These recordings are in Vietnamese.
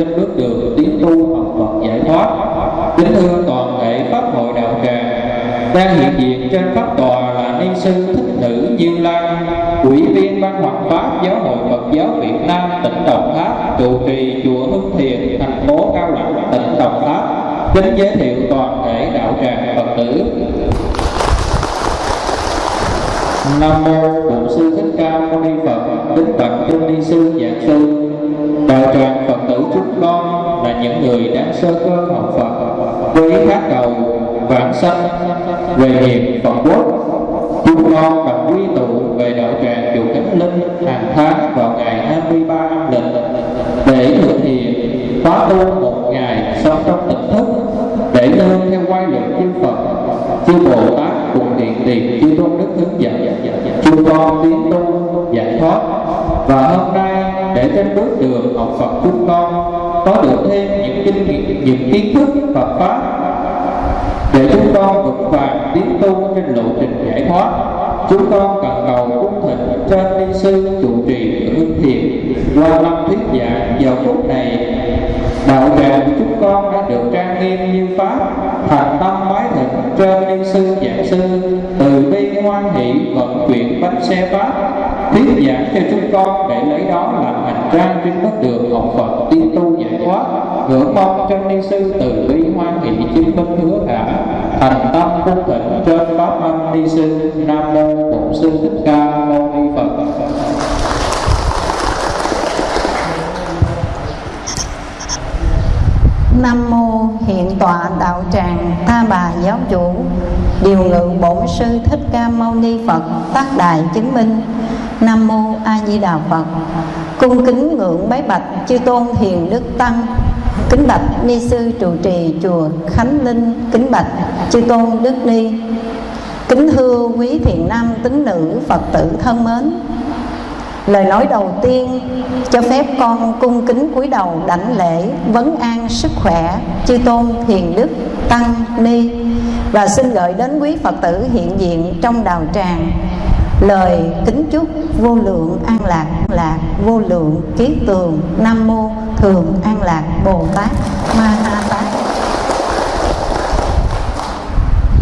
trên bước đường tiến tu học Phật giải thoát. Kính thưa toàn thể Pháp hội đạo tràng, đang hiện diện trên Pháp tòa là ni sư Thích Nữ Như Lan, ủy viên ban hoạt pháp giáo hội Phật giáo Việt Nam tỉnh Đồng Tháp, trụ trì chùa Hưng Thiền, thành phố Cao Lãnh, tỉnh Đồng Tháp. Kính giới thiệu toàn thể đạo tràng Phật tử. Nam mô Bổn sư Thích Ca Mâu Ni Phật, kính bạch Trung Ni sư Giảng sư, đạo tràng Phật những người đang sơ cơ học phật với khát cầu vãng sanh, về nghiệp phật quốc. Chúng con đồng quy tụ, về đạo tràng chùa kính Linh hàng tháng vào ngày 23 âm lịch. Để thực hiện khóa tu một ngày sống trong tỉnh thức, để nương theo quay lượng chư Phật, chư Bồ Tát cùng điện tiền chư tôn đức hướng dẫn chúng con tiến tu giải thoát. Và hôm nay, để trên bước đường học Phật chúng con có được thêm những kinh nghiệm, những kiến thức Phật pháp để chúng con vững vàng tiến tu trên lộ trình giải thoát. Chúng con cần cầu cung thịnh trên ni sư trụ trì hương thiện qua năm thuyết giảng vào phút này, đạo tràng của chúng con đã được trang nghiêm như pháp. Thành tâm mái thịnh trên ni sư giảng sư, từ bi hoan hỷ vận chuyển bánh xe pháp. Thuyết giảng cho chúng con để lấy đó làm hành trang trên bất đường học Phật tiến thoát ngưỡng mong chân ni sư từ bi hoan hỷ chứng minh hứa cảm thành tâm cung thịnh trên pháp âm ni sư, nam mô bổn sư thích ca mâu ni phật. Nam mô hiện tọa đạo tràng Tha bà giáo chủ. Điều ngự bổn sư Thích Ca Mâu Ni Phật Tác đại chứng minh. Nam mô A Di Đà Phật. Cung kính ngưỡng bái bạch, chư tôn hiền đức tăng. Kính bạch ni sư trụ trì chùa Khánh Linh, Kính bạch chư tôn đức ni. Kính thưa quý thiện nam tín nữ Phật tử thân mến, Lời nói đầu tiên cho phép con cung kính cúi đầu đảnh lễ vấn an sức khỏe chư tôn thiền đức tăng ni. Và xin gửi đến quý Phật tử hiện diện trong đào tràng lời kính chúc vô lượng an lạc lạc, vô lượng kiết tường. Nam mô thường an lạc bồ tát ma ha tát.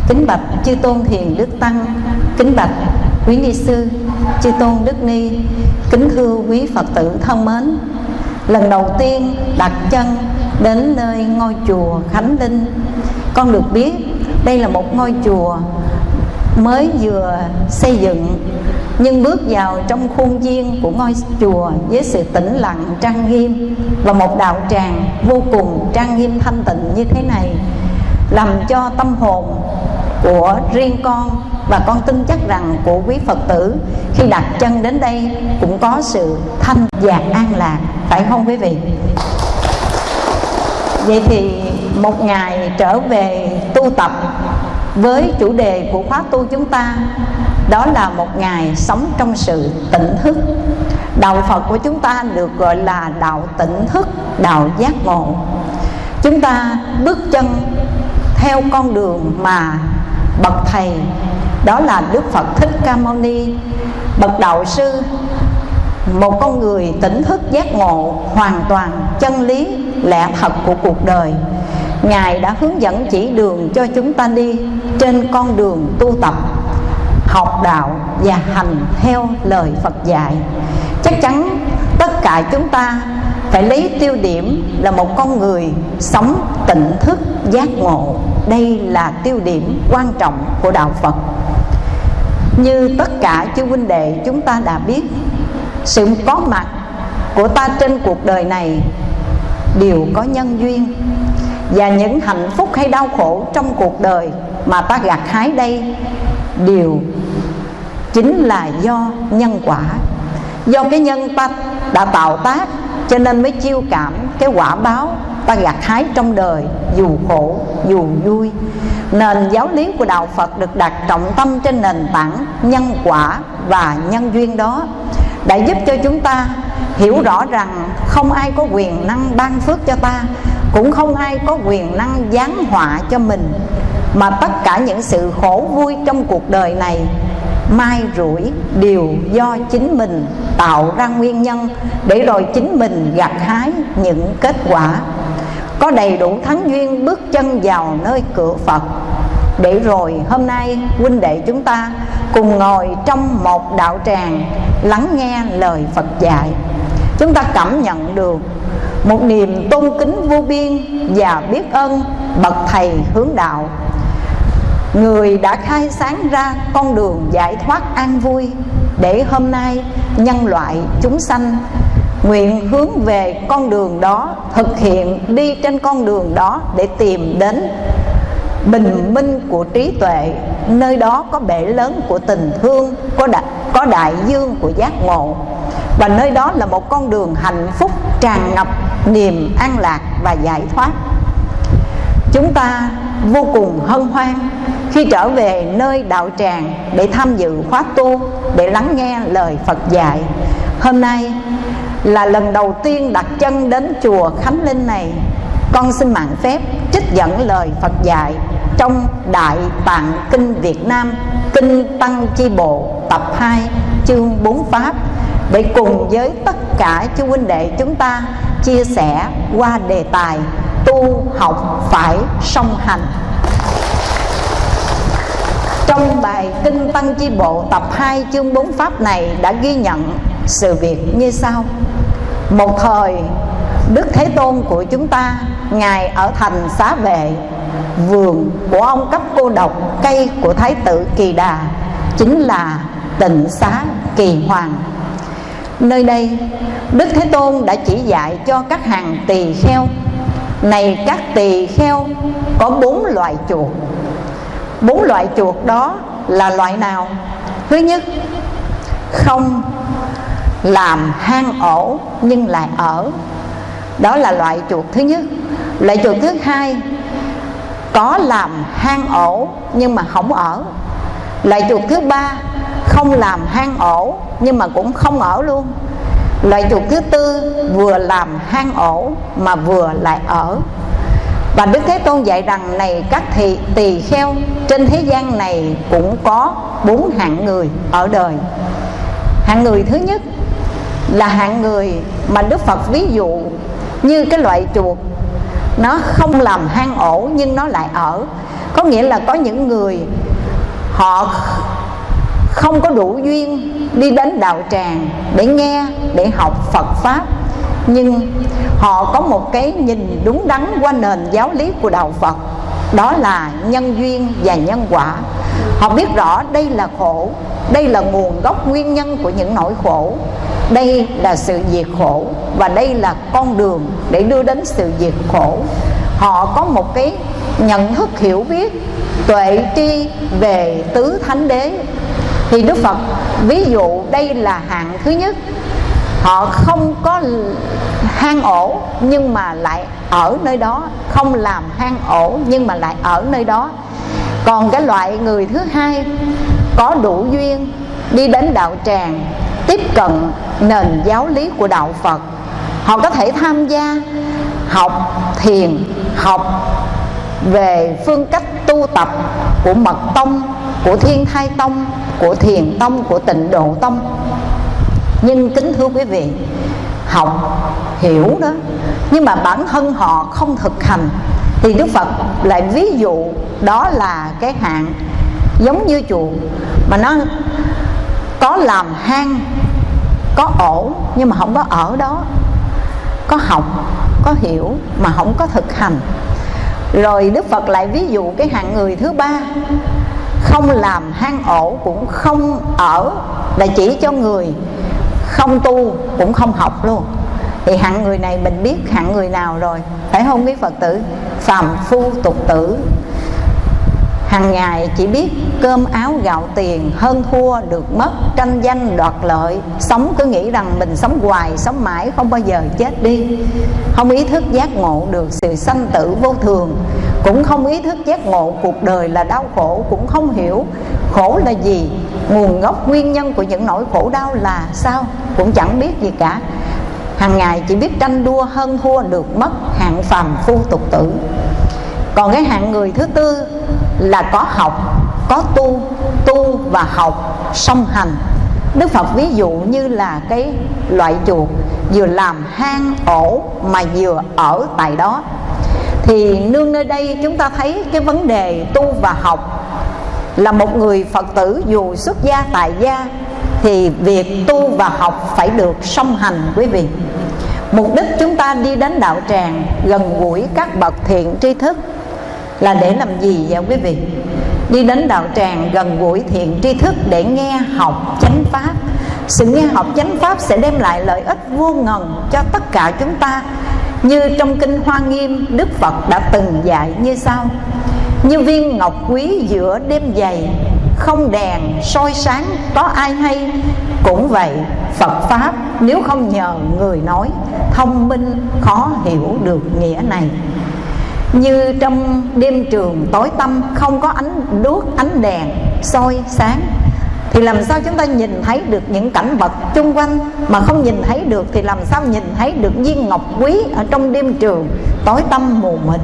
Kính bạch chư tôn thiền đức tăng, kính bạch quý ni sư, chư tôn đức ni, kính thưa quý phật tử thân mến. Lần đầu tiên đặt chân đến nơi ngôi chùa khánh linh, con được biết đây là một ngôi chùa mới vừa xây dựng nhưng bước vào trong khuôn viên của ngôi chùa với sự tĩnh lặng, trang nghiêm và một đạo tràng vô cùng trang nghiêm thanh tịnh như thế này, làm cho tâm hồn của riêng con và con tin chắc rằng của quý Phật tử khi đặt chân đến đây cũng có sự thanh và an lạc, phải không quý vị? Vậy thì một ngày trở về tu tập với chủ đề của khóa tu chúng ta đó là một ngày sống trong sự tỉnh thức. Đạo phật của chúng ta được gọi là đạo tỉnh thức, đạo giác ngộ. Chúng ta bước chân theo con đường mà bậc thầy, đó là đức phật thích ca mâu ni, bậc đạo sư, một con người tỉnh thức giác ngộ hoàn toàn chân lý, lẽ thật của cuộc đời. Ngài đã hướng dẫn chỉ đường cho chúng ta đi trên con đường tu tập học đạo và hành theo lời phật dạy. Chắc chắn tất cả chúng ta phải lấy tiêu điểm là một con người sống tỉnh thức giác ngộ. Đây là tiêu điểm quan trọng của đạo phật. Như tất cả chư huynh đệ chúng ta đã biết, sự có mặt của ta trên cuộc đời này đều có nhân duyên. Và những hạnh phúc hay đau khổ trong cuộc đời mà ta gặt hái đây đều chính là do nhân quả. Do cái nhân ta đã tạo tác, cho nên mới chiêu cảm cái quả báo ta gặt hái trong đời, dù khổ, dù vui. Nền giáo lý của đạo phật được đặt trọng tâm trên nền tảng nhân quả và nhân duyên đó, đã giúp cho chúng ta hiểu rõ rằng không ai có quyền năng ban phước cho ta, cũng không ai có quyền năng giáng họa cho mình. Mà tất cả những sự khổ vui trong cuộc đời này mai rủi đều do chính mình tạo ra nguyên nhân để rồi chính mình gặt hái những kết quả. Có đầy đủ thắng duyên bước chân vào nơi cửa Phật. Để rồi hôm nay, huynh đệ chúng ta cùng ngồi trong một đạo tràng lắng nghe lời Phật dạy. Chúng ta cảm nhận được một niềm tôn kính vô biên và biết ơn bậc thầy hướng đạo người đã khai sáng ra con đường giải thoát an vui để hôm nay nhân loại chúng sanh nguyện hướng về con đường đó thực hiện đi trên con đường đó để tìm đến bình minh của trí tuệ nơi đó có bể lớn của tình thương có đại, có đại dương của giác ngộ. Và nơi đó là một con đường hạnh phúc tràn ngập niềm an lạc và giải thoát. Chúng ta vô cùng hân hoan khi trở về nơi đạo tràng để tham dự khóa tu, để lắng nghe lời Phật dạy, hôm nay là lần đầu tiên đặt chân đến chùa Khánh Linh này. Con xin mạng phép trích dẫn lời Phật dạy trong Đại Tạng Kinh Việt Nam, Kinh Tăng Chi Bộ, tập 2 chương 4 Pháp, để cùng với tất cả chú huynh đệ chúng ta chia sẻ qua đề tài tu học phải song hành trong bài Kinh Tăng Chi Bộ tập 2 chương 4 Pháp này đã ghi nhận sự việc như sau. Một thời, Đức Thế Tôn của chúng ta, Ngài ở thành xá vệ, Vườn của ông cấp cô độc Cây của Thái tử Kỳ Đà, Chính là tịnh xá Kỳ Hoàng. Nơi đây, Đức Thế Tôn đã chỉ dạy cho các hàng tỳ kheo. Này các tỳ kheo, Có bốn loại chuột bốn loại chuột đó là loại nào? Thứ nhất, không làm hang ổ nhưng lại ở. Đó là loại chuột thứ nhất. Loại chuột thứ hai, có làm hang ổ nhưng mà không ở. Loại chuột thứ ba, không làm hang ổ nhưng mà cũng không ở luôn. Loại chuột thứ tư, vừa làm hang ổ mà vừa lại ở và Đức Thế Tôn dạy rằng này, các thị, tỳ kheo trên thế gian này cũng có bốn hạng người ở đời. Hạng người thứ nhất là hạng người mà Đức Phật ví dụ như cái loại chuột. Nó không làm hang ổ nhưng nó lại ở. Có nghĩa là có những người họ không có đủ duyên đi đến đạo tràng để nghe, để học Phật pháp nhưng họ có một cái nhìn đúng đắn qua nền giáo lý của đạo Phật. Đó là nhân duyên và nhân quả. Họ biết rõ đây là khổ, đây là nguồn gốc nguyên nhân của những nỗi khổ. Đây là sự diệt khổ và đây là con đường để đưa đến sự diệt khổ. Họ có một cái nhận thức hiểu biết tuệ tri về tứ thánh đế. Thì đức phật, ví dụ đây là hạng thứ nhất họ không có hang ổ, nhưng mà lại ở nơi đó. Không làm hang ổ, nhưng mà lại ở nơi đó. Còn cái loại người thứ hai có đủ duyên đi đến đạo tràng, tiếp cận nền giáo lý của đạo phật. Họ có thể tham gia học thiền, học về phương cách tu tập của mật tông, của thiên thai tông, của thiền tông, của tịnh độ tông nhưng kính thưa quý vị, học, hiểu đó. Nhưng mà bản thân họ không thực hành, thì đức phật lại ví dụ đó là cái hạn giống như chuột mà nó có làm hang, có ổ, nhưng mà không có ở đó. Có học, có hiểu, mà không có thực hành. Rồi đức phật lại ví dụ cái hạng người thứ ba, không làm hang ổ cũng không ở, là chỉ cho người không tu cũng không học luôn. Thì hạng người này mình biết hạng người nào rồi? Phải không biết phật tử? Phàm phu tục tử. Hàng ngày chỉ biết cơm áo gạo tiền, hơn thua được mất, tranh danh đoạt lợi. Sống cứ nghĩ rằng mình sống hoài, sống mãi, không bao giờ chết đi. Không ý thức giác ngộ được sự sanh tử vô thường. Cũng không ý thức giác ngộ cuộc đời là đau khổ, cũng không hiểu khổ là gì nguồn gốc nguyên nhân của những nỗi khổ đau là sao? Cũng chẳng biết gì cả. Hàng ngày chỉ biết tranh đua hơn thua được mất hạng phàm phu tục tử. Còn cái hạng người thứ tư là có học, có tu tu và học, song hành. Đức phật ví dụ như là cái loại chuột vừa làm hang ổ mà vừa ở tại đó. Thì nương nơi đây chúng ta thấy cái vấn đề tu và học là một người phật tử dù xuất gia tại gia, thì việc tu và học phải được song hành quý vị. Mục đích chúng ta đi đến đạo tràng gần gũi các bậc thiện tri thức là để làm gì vậy quý vị? Đi đến đạo tràng gần gũi thiện tri thức để nghe học chánh pháp. Sự nghe học chánh pháp sẽ đem lại lợi ích vô ngần cho tất cả chúng ta. Như trong kinh hoa nghiêm, đức phật đã từng dạy như sau như viên ngọc quý giữa đêm dày, không đèn soi sáng có ai hay. Cũng vậy, phật pháp nếu không nhờ người nói, thông minh khó hiểu được nghĩa này. Như trong đêm trường tối tăm không có ánh đuốc, ánh đèn soi sáng, thì làm sao chúng ta nhìn thấy được những cảnh vật chung quanh mà không nhìn thấy được? Thì làm sao nhìn thấy được viên ngọc quý ở trong đêm trường? Tối tăm mù mịt.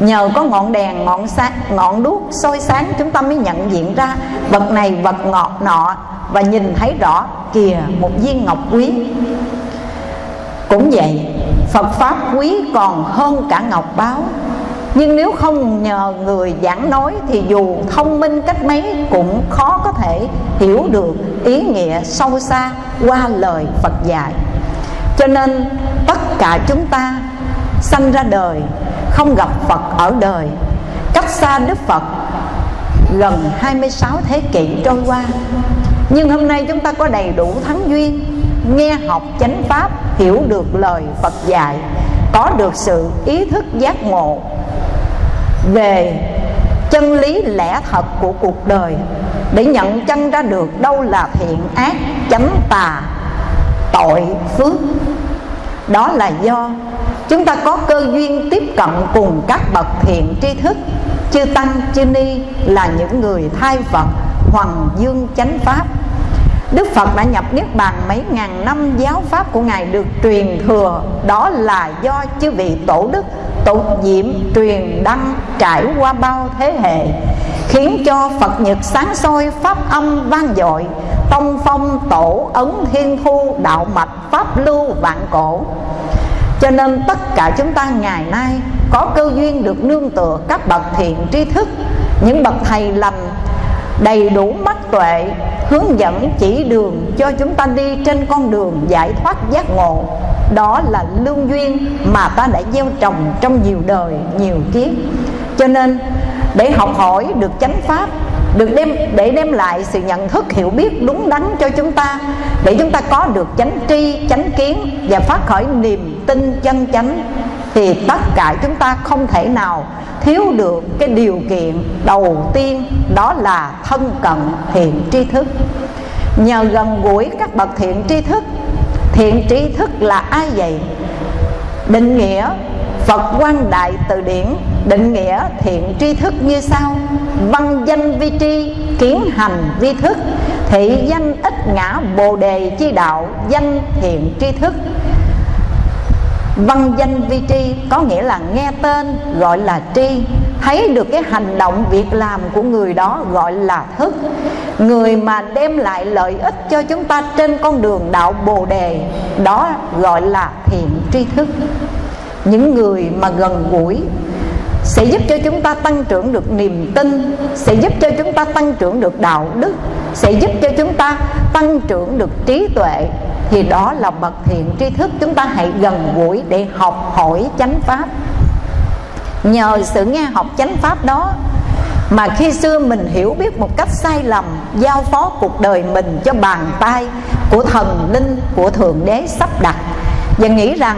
Nhờ có ngọn đèn, ngọn sáng, ngọn đuốc soi sáng, chúng ta mới nhận diện ra vật này vật ngọt nọ và nhìn thấy rõ kìa một viên ngọc quý. Cũng vậy, Phật Pháp quý còn hơn cả ngọc báo. Nhưng nếu không nhờ người giảng nói thì dù thông minh cách mấy cũng khó có thể hiểu được ý nghĩa sâu xa qua lời Phật dạy. Cho nên, tất cả chúng ta sanh ra đời, không gặp Phật ở đời. Cách xa Đức Phật gần 26 thế kỷ trôi qua. Nhưng hôm nay chúng ta có đầy đủ thắng duyên, nghe học chánh pháp, hiểu được lời Phật dạy, có được sự ý thức giác ngộ về chân lý lẽ thật của cuộc đời, để nhận chân ra được đâu là thiện ác, chánh tà, tội phước. Đó là do chúng ta có cơ duyên tiếp cận cùng các bậc thiện tri thức. Chư tăng, chư ni là những người thay phật, hoàng dương chánh pháp. Đức Phật đã nhập Niết Bàn mấy ngàn năm giáo pháp của Ngài được truyền thừa. Đó là do chư vị tổ đức tục diệm, truyền đăng, trải qua bao thế hệ, Khiến cho Phật nhật sáng soi pháp âm vang dội, Tông phong tổ ấn thiên thu, đạo mạch, pháp lưu, vạn cổ cho nên tất cả chúng ta ngày nay có cơ duyên được nương tựa các bậc thiện tri thức. Những bậc thầy lành đầy đủ mắt tuệ, hướng dẫn chỉ đường cho chúng ta đi trên con đường giải thoát giác ngộ. Đó là lương duyên mà ta đã gieo trồng trong nhiều đời, nhiều kiếp. Cho nên, để học hỏi được chánh pháp được đem, để đem lại sự nhận thức, hiểu biết đúng đắn cho chúng ta, để chúng ta có được chánh tri, chánh kiến và phát khởi niềm tin chân chánh, thì tất cả chúng ta không thể nào thiếu được cái điều kiện đầu tiên, đó là thân cận thiện tri thức. Nhờ gần gũi các bậc thiện tri thức, thiện tri thức là ai vậy? Định nghĩa Phật quan đại từ điển, định nghĩa thiện tri thức như sau. Văn danh vi tri, kiến hành vi thức. Thị danh ít ngã bồ đề chi đạo, Danh thiện tri thức. Văn danh vi tri có nghĩa là nghe tên, gọi là tri. Thấy được cái hành động việc làm của người đó gọi là thức. Người mà đem lại lợi ích cho chúng ta trên con đường đạo Bồ Đề, Đó gọi là thiện tri thức. Những người mà gần gũi sẽ giúp cho chúng ta tăng trưởng được niềm tin, sẽ giúp cho chúng ta tăng trưởng được đạo đức, sẽ giúp cho chúng ta tăng trưởng được trí tuệ. Thì đó là bậc thiện tri thức. Chúng ta hãy gần gũi để học hỏi chánh pháp. Nhờ sự nghe học chánh pháp đó mà khi xưa mình hiểu biết một cách sai lầm, giao phó cuộc đời mình cho bàn tay của thần linh, của thượng đế sắp đặt. Và nghĩ rằng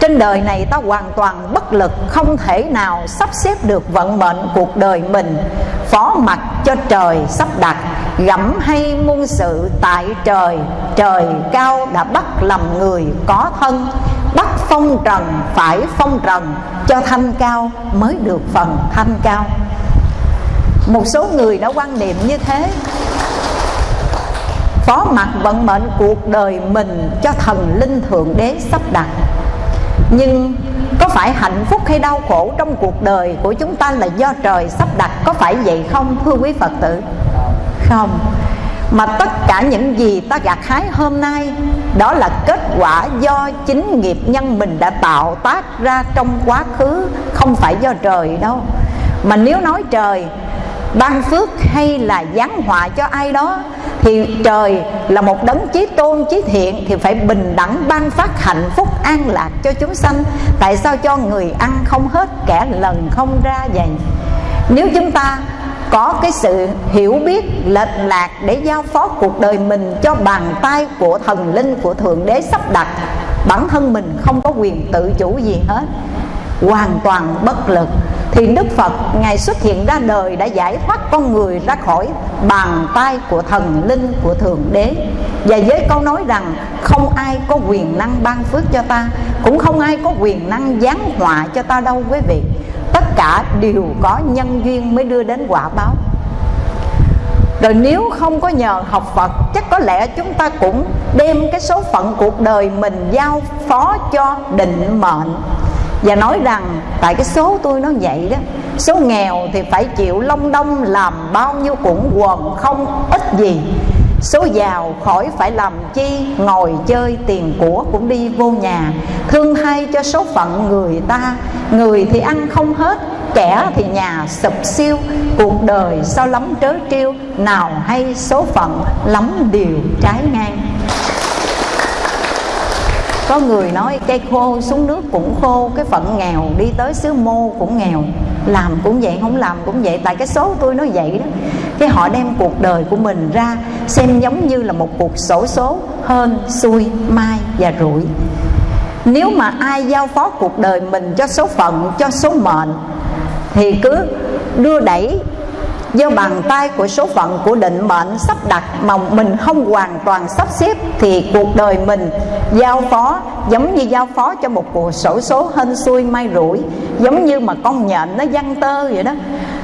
trên đời này ta hoàn toàn bất lực, không thể nào sắp xếp được vận mệnh cuộc đời mình. Phó mặt cho trời sắp đặt, gẫm hay muôn sự tại trời. Trời cao đã bắt làm người có thân, bắt phong trần phải phong trần. Cho thanh cao mới được phần thanh cao. Một số người đã quan niệm như thế. Phó mặt vận mệnh cuộc đời mình cho thần linh thượng đế sắp đặt nhưng có phải hạnh phúc hay đau khổ trong cuộc đời của chúng ta là do trời sắp đặt? Có phải vậy không, thưa quý phật tử? Không. Mà tất cả những gì ta gặt hái hôm nay, đó là kết quả do chính nghiệp nhân mình đã tạo tác ra trong quá khứ, không phải do trời đâu. Mà nếu nói trời, ban phước hay là giáng họa cho ai đó thì trời là một đấng chí tôn, chí thiện thì phải bình đẳng ban phát hạnh phúc an lạc cho chúng sanh. Tại sao cho người ăn không hết, kẻ lần không ra vậy? Nếu chúng ta có cái sự hiểu biết, lệch lạc để giao phó cuộc đời mình cho bàn tay của thần linh, của thượng đế sắp đặt, bản thân mình không có quyền tự chủ gì hết. Hoàn toàn bất lực thì Đức Phật, Ngài xuất hiện ra đời đã giải thoát con người ra khỏi bàn tay của thần linh của Thượng Đế. Và với câu nói rằng không ai có quyền năng ban phước cho ta, Cũng không ai có quyền năng giáng họa cho ta đâu, quý vị. Tất cả đều có nhân duyên mới đưa đến quả báo. Rồi nếu không có nhờ học Phật, Chắc có lẽ chúng ta cũng đem cái số phận cuộc đời mình Giao phó cho định mệnh và nói rằng, tại cái số tôi nó vậy đó, số nghèo thì phải chịu long đông làm bao nhiêu cũng quần không ít gì. Số giàu khỏi phải làm chi, Ngồi chơi tiền của cũng đi vô nhà. Thương hay cho số phận người ta, Người thì ăn không hết, Kẻ thì nhà sụp siêu. Cuộc đời sao lắm trớ trêu, Nào hay số phận lắm điều trái ngang có người nói cây khô xuống nước cũng khô, cái phận nghèo đi tới xứ mô cũng nghèo. Làm cũng vậy, không làm cũng vậy. Tại cái số tôi nó vậy đó. Cái họ đem cuộc đời của mình ra xem giống như là một cuộc sổ số hơn xui, mai và rủi. Nếu mà ai giao phó cuộc đời mình cho số phận, cho số mệnh, thì cứ đưa đẩy do bàn tay của số phận của định mệnh sắp đặt mà mình không hoàn toàn sắp xếp thì cuộc đời mình giao phó, giống như giao phó cho một cuộc sổ số hên xui may rủi, giống như mà con nhện nó văng tơ vậy đó.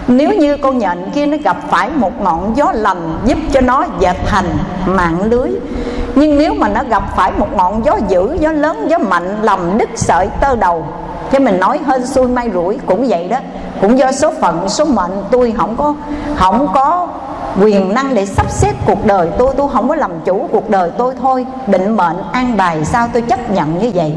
Nếu như con nhện kia nó gặp phải một ngọn gió lành giúp cho nó dệt thành mạng lưới, nhưng nếu mà nó gặp phải một ngọn gió dữ, gió lớn, gió mạnh làm đứt sợi tơ đầu thế mình nói hên xui may rủi, cũng vậy đó. Cũng do số phận, số mệnh, tôi không có không có quyền năng để sắp xếp cuộc đời tôi. Tôi không có làm chủ cuộc đời tôi thôi. Định mệnh, an bài, sao tôi chấp nhận như vậy?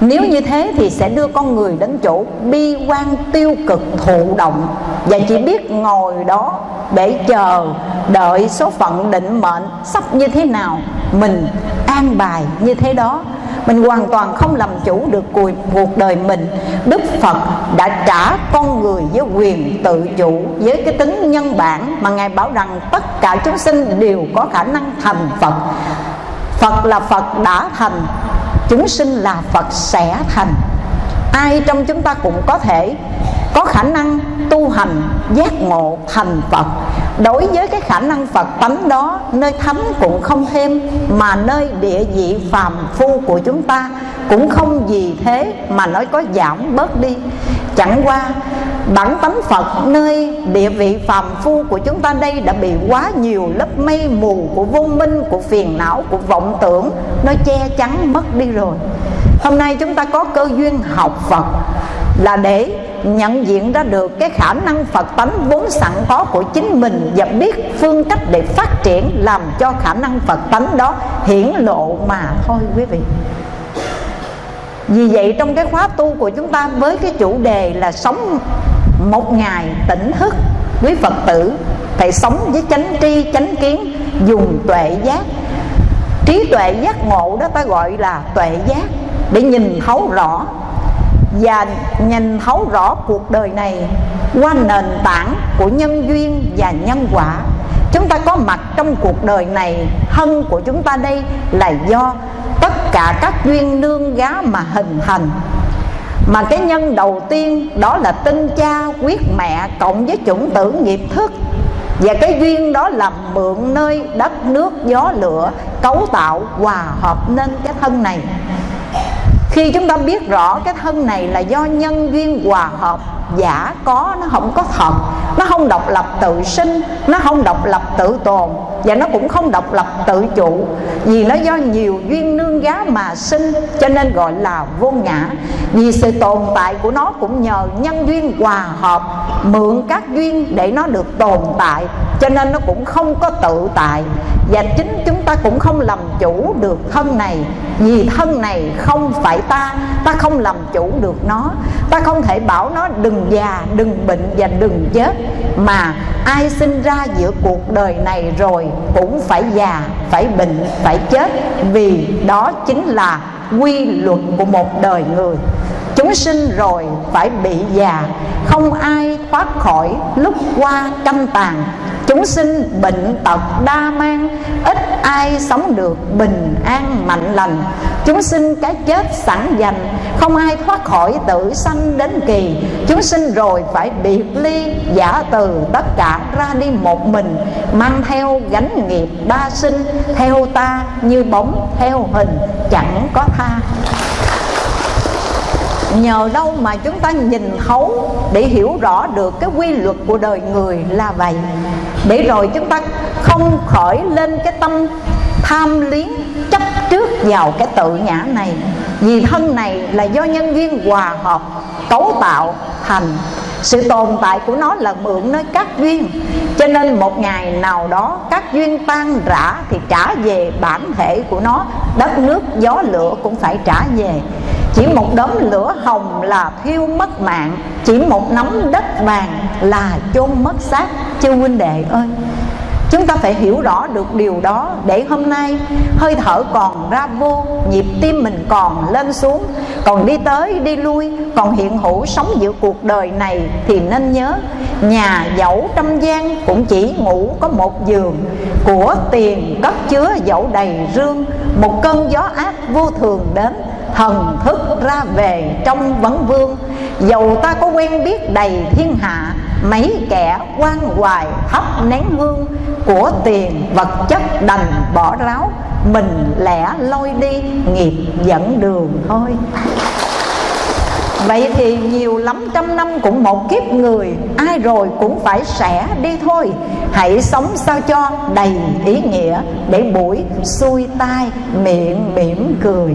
Nếu như thế thì sẽ đưa con người đến chỗ bi quan tiêu cực, thụ động. Và chỉ biết ngồi đó để chờ đợi số phận định mệnh sắp như thế nào, mình an bài như thế đó mình hoàn toàn không làm chủ được cuộc đời mình. Đức phật đã trả con người với quyền tự chủ với cái tính nhân bản mà ngài bảo rằng tất cả chúng sinh đều có khả năng thành phật. Phật là phật đã thành, chúng sinh là phật sẽ thành ai trong chúng ta cũng có thể có khả năng tu hành, giác ngộ, thành Phật. Đối với cái khả năng Phật tánh đó, Nơi thánh cũng không thêm, Mà nơi địa vị phàm phu của chúng ta cũng không vì thế mà nói có giảm bớt đi. Chẳng qua, bản tánh phật nơi địa vị phàm phu của chúng ta đây đã bị quá nhiều lớp mây mù của vô minh, của phiền não, của vọng tưởng nó che chắn mất đi rồi hôm nay chúng ta có cơ duyên học phật là để nhận diện ra được cái khả năng Phật tánh vốn sẵn có của chính mình và biết phương cách để phát triển làm cho khả năng Phật tánh đó hiển lộ mà thôi, quý vị. Vì vậy trong cái khóa tu của chúng ta với cái chủ đề là sống một ngày tỉnh thức, quý Phật tử phải sống với chánh tri, chánh kiến, dùng tuệ giác. Trí tuệ giác ngộ đó ta gọi là tuệ giác để nhìn thấu rõ và nhìn thấu rõ cuộc đời này qua nền tảng của nhân duyên và nhân quả. Chúng ta có mặt trong cuộc đời này, thân của chúng ta đây là do tất cả các duyên nương gá mà hình thành. Mà cái nhân đầu tiên đó là tinh cha, quyết mẹ cộng với chủng tử nghiệp thức. Và cái duyên đó là mượn nơi đất nước gió lửa, cấu tạo, hòa hợp nên cái thân này khi chúng ta biết rõ cái thân này là do nhân duyên hòa hợp, giả có, nó không có thật, nó không độc lập tự sinh, nó không độc lập tự tồn, và nó cũng không độc lập tự chủ, vì nó do nhiều duyên nương gá mà sinh, cho nên gọi là vô ngã. Vì sự tồn tại của nó cũng nhờ nhân duyên hòa hợp, mượn các duyên để nó được tồn tại, cho nên nó cũng không có tự tại. Và chính chúng ta cũng không làm chủ được thân này, vì thân này không phải ta ta không làm chủ được nó. Ta không thể bảo nó đừng già, đừng bệnh và đừng chết. Mà ai sinh ra giữa cuộc đời này rồi cũng phải già, phải bệnh, phải chết. Vì đó chính là quy luật của một đời người. Chúng sinh rồi phải bị già. Không ai thoát khỏi lúc qua canh tàn chúng sinh bệnh tật đa mang, ít ai sống được bình an mạnh lành. Chúng sinh cái chết sẵn dành, không ai thoát khỏi tử sanh đến kỳ. Chúng sinh rồi phải biệt ly, giả từ tất cả ra đi một mình, mang theo gánh nghiệp ba sinh, theo ta như bóng, theo hình, chẳng có tha nhờ đâu mà chúng ta nhìn thấu để hiểu rõ được cái quy luật của đời người là vậy? Để rồi chúng ta không khởi lên cái tâm tham liếng chấp trước vào cái tự ngã này. Vì thân này là do nhân viên hòa hợp, cấu tạo thành sự tồn tại của nó là mượn nơi các duyên. Cho nên một ngày nào đó, các duyên tan rã thì trả về bản thể của nó. Đất nước, gió lửa cũng phải trả về. Chỉ một đốm lửa hồng là thiêu mất mạng. Chỉ một nắm đất vàng là chôn mất xác. Chư huynh đệ ơi Chúng ta phải hiểu rõ được điều đó Để hôm nay hơi thở còn ra vô, Nhịp tim mình còn lên xuống, Còn đi tới đi lui, Còn hiện hữu sống giữa cuộc đời này Thì nên nhớ, Nhà dẫu trăm gian cũng chỉ ngủ có một giường, Của tiền cất chứa dẫu đầy rương, Một cơn gió ác vô thường đến, thần thức ra về trong vấn vương, dầu ta có quen biết đầy thiên hạ mấy kẻ quan hoài hấp nén hương của tiền vật chất đành bỏ ráo, mình lẻ lôi đi, nghiệp dẫn đường thôi. Vậy thì nhiều lắm trăm năm cũng một kiếp người, Ai rồi cũng phải sẽ đi thôi. Hãy sống sao cho đầy ý nghĩa Để buổi xuôi tai miệng mỉm cười.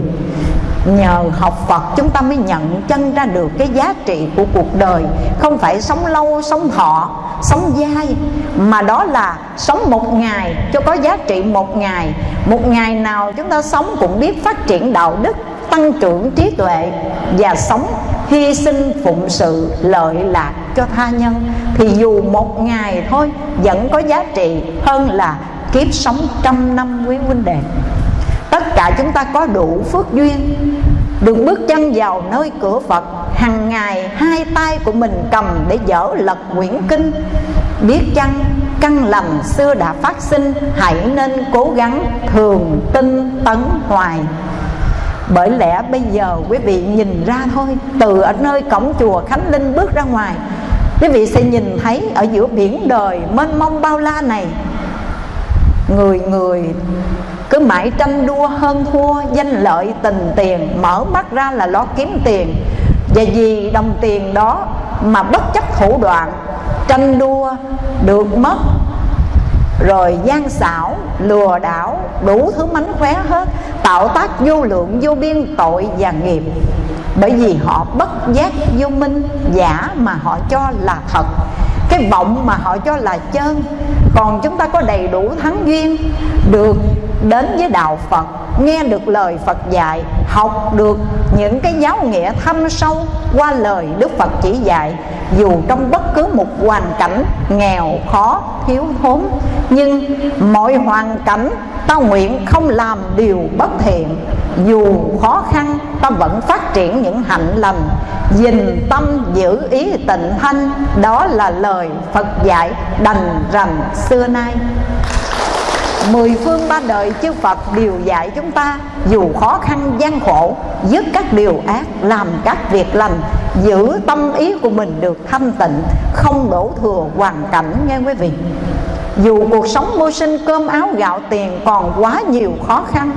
Nhờ học Phật chúng ta mới nhận chân ra được cái giá trị của cuộc đời. Không phải sống lâu, sống thọ, sống dai Mà đó là sống một ngày cho có giá trị một ngày. Một ngày nào chúng ta sống cũng biết phát triển đạo đức Tăng trưởng trí tuệ Và sống hy sinh phụng sự lợi lạc cho tha nhân. Thì dù một ngày thôi vẫn có giá trị hơn là kiếp sống trăm năm quý huynh đệ tất cả chúng ta có đủ phước duyên, được bước chân vào nơi cửa Phật. Hàng ngày, hai tay của mình cầm để dở lật quyển kinh. Biết chăng, căn lầm xưa đã phát sinh, hãy nên cố gắng thường tinh tấn hoài. Bởi lẽ bây giờ quý vị nhìn ra thôi, từ ở nơi cổng chùa khánh linh bước ra ngoài, quý vị sẽ nhìn thấy ở giữa biển đời mênh mông bao la này. Người người cứ mãi tranh đua hơn thua, danh lợi tình tiền, mở mắt ra là lo kiếm tiền. Và vì đồng tiền đó mà bất chấp thủ đoạn, tranh đua được mất. Rồi gian xảo, lừa đảo, đủ thứ mánh khóe hết, tạo tác vô lượng, vô biên tội và nghiệp. Bởi vì họ bất giác vô minh, giả mà họ cho là thật. Cái vọng mà họ cho là chân. Còn chúng ta có đầy đủ thắng duyên, được đến với đạo Phật, nghe được lời Phật dạy, học được những cái giáo nghĩa thâm sâu qua lời Đức Phật chỉ dạy. Dù trong bất cứ một hoàn cảnh nghèo, khó, thiếu thốn, nhưng mọi hoàn cảnh ta nguyện không làm điều bất thiện. Dù khó khăn, ta vẫn phát triển những hạnh lành. Dình tâm giữ ý tịnh thanh, đó là lời Phật dạy đành rành xưa nay. Mười phương ba đời chư Phật đều dạy chúng ta, Dù khó khăn, gian khổ, Dứt các điều ác, Làm các việc lành, Giữ tâm ý của mình được thanh tịnh, Không đổ thừa hoàn cảnh nghe quý vị. Dù cuộc sống mưu sinh cơm áo gạo tiền Còn quá nhiều khó khăn,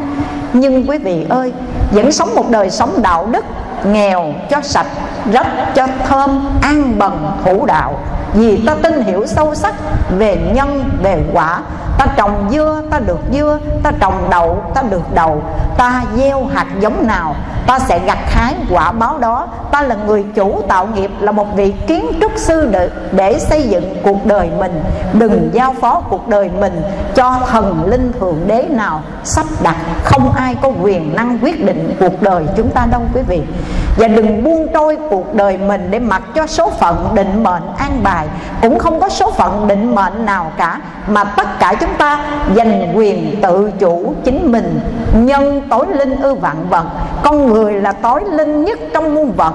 Nhưng quý vị ơi, Vẫn sống một đời sống đạo đức, Nghèo cho sạch, Rất cho thơm, An bần thủ đạo. Vì ta tin hiểu sâu sắc Về nhân, về quả. Ta trồng dưa ta được dưa. Ta trồng đậu ta được đậu. Ta gieo hạt giống nào ta sẽ gặt hái quả báo đó. Ta là người chủ tạo nghiệp là một vị kiến trúc sư để, để xây dựng cuộc đời mình. Đừng giao phó cuộc đời mình cho thần linh thượng đế nào. Sắp đặt không ai có quyền năng quyết định cuộc đời chúng ta đâu quý vị. Và đừng buông trôi cuộc đời mình để mặc cho số phận định mệnh an bài cũng không có số phận định mệnh nào cả, mà tất cả chúng ta giành quyền tự chủ chính mình. Nhân tối linh ư vạn vật, con người là tối linh nhất trong muôn vật.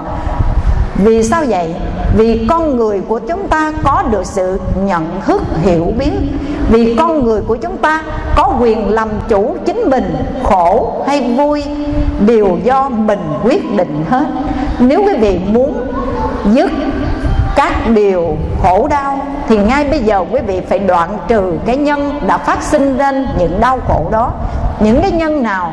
Vì sao vậy? Vì con người của chúng ta có được sự nhận thức hiểu biết. Vì con người của chúng ta có quyền làm chủ chính mình, Khổ hay vui, đều do mình quyết định hết. Nếu quý vị muốn dứt các điều khổ đau thì ngay bây giờ quý vị phải đoạn trừ cái nhân đã phát sinh lên những đau khổ đó. Những cái nhân nào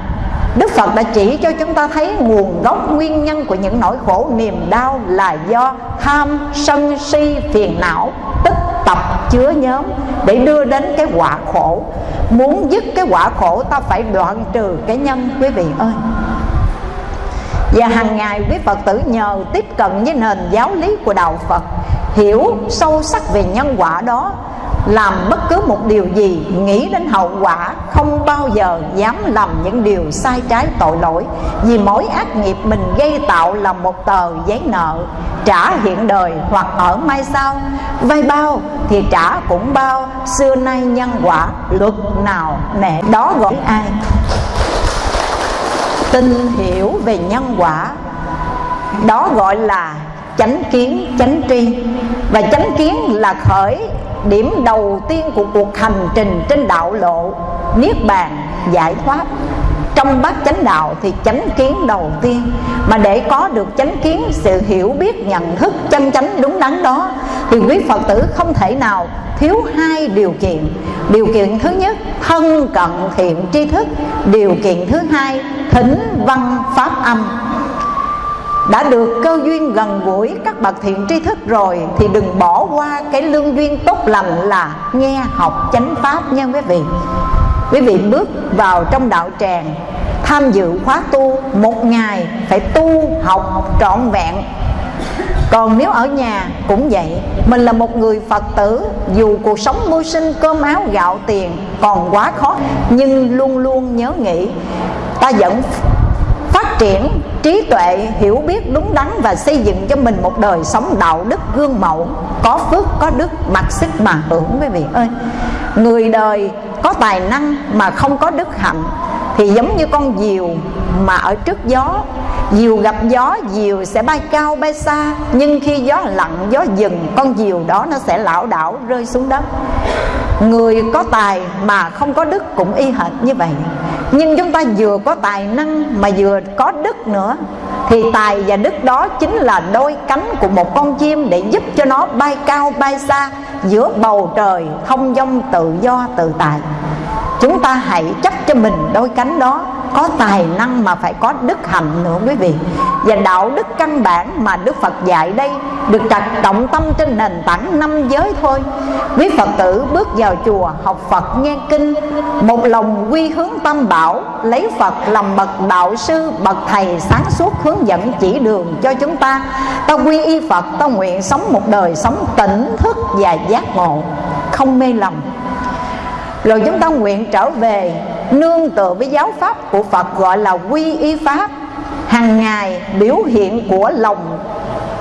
Đức Phật đã chỉ cho chúng ta thấy nguồn gốc nguyên nhân của những nỗi khổ, niềm đau là do tham, sân si, phiền não tích tập chứa nhóm để đưa đến cái quả khổ. Muốn dứt cái quả khổ, ta phải đoạn trừ cái nhân, quý vị ơi và hàng ngày quý Phật tử nhờ tiếp cận với nền giáo lý của Đạo Phật, Hiểu sâu sắc về nhân quả đó, làm bất cứ một điều gì, nghĩ đến hậu quả, không bao giờ dám làm những điều sai trái tội lỗi. Vì mỗi ác nghiệp mình gây tạo là một tờ giấy nợ, trả hiện đời hoặc ở mai sau. Vay bao thì trả cũng bao, xưa nay nhân quả luật nào nè đó gọi ai? Tin hiểu về nhân quả. Đó gọi là chánh kiến, chánh tri. Và chánh kiến là khởi điểm đầu tiên của cuộc hành trình trên đạo lộ, niết bàn, giải thoát trong bát chánh đạo thì chánh kiến đầu tiên mà để có được chánh kiến, sự hiểu biết, nhận thức chân chánh đúng đắn đó, thì quý phật tử không thể nào thiếu hai điều kiện. Điều kiện thứ nhất, thân cận thiện tri thức. Điều kiện thứ hai thính văn pháp âm. Đã được cơ duyên gần gũi các bậc thiện tri thức rồi thì đừng bỏ qua cái lương duyên tốt lành là nghe học chánh pháp nha quý vị quý vị bước vào trong đạo tràng, tham dự khóa tu một ngày, phải tu, học trọn vẹn. Còn nếu ở nhà cũng vậy, Mình là một người Phật tử, Dù cuộc sống mưu sinh, cơm áo, gạo tiền Còn quá khó, Nhưng luôn luôn nhớ nghĩ, Ta vẫn phát triển trí tuệ, hiểu biết đúng đắn và xây dựng cho mình một đời sống đạo đức gương mẫu, có phước, có đức, mặc sức mà hưởng, quý vị ơi. Người đời có tài năng mà không có đức hạnh, thì giống như con diều mà ở trước gió. Diều gặp gió, diều sẽ bay cao bay xa, nhưng khi gió lặng, gió dừng, con diều đó nó sẽ lảo đảo rơi xuống đất. Người có tài mà không có đức cũng y hệt như vậy. Nhưng chúng ta vừa có tài năng mà vừa có đức nữa thì tài và đức đó chính là đôi cánh của một con chim để giúp cho nó bay cao, bay xa giữa bầu trời thông dông tự do tự tại. Chúng ta hãy chấp cho mình đôi cánh đó có tài năng mà phải có đức hạnh nữa quý vị. Và đạo đức căn bản mà đức phật dạy đây được đặt trọng tâm trên nền tảng năm giới thôi. Quý phật tử bước vào chùa học phật nghe kinh, một lòng quy hướng tâm bảo, lấy phật làm bậc đạo sư, bậc thầy sáng suốt hướng dẫn chỉ đường cho chúng ta. Ta quy y phật, ta nguyện sống một đời sống tỉnh thức và giác ngộ, không mê lầm. Rồi chúng ta nguyện trở về nương tựa với giáo pháp của Phật gọi là quy y pháp. Hàng ngày biểu hiện của lòng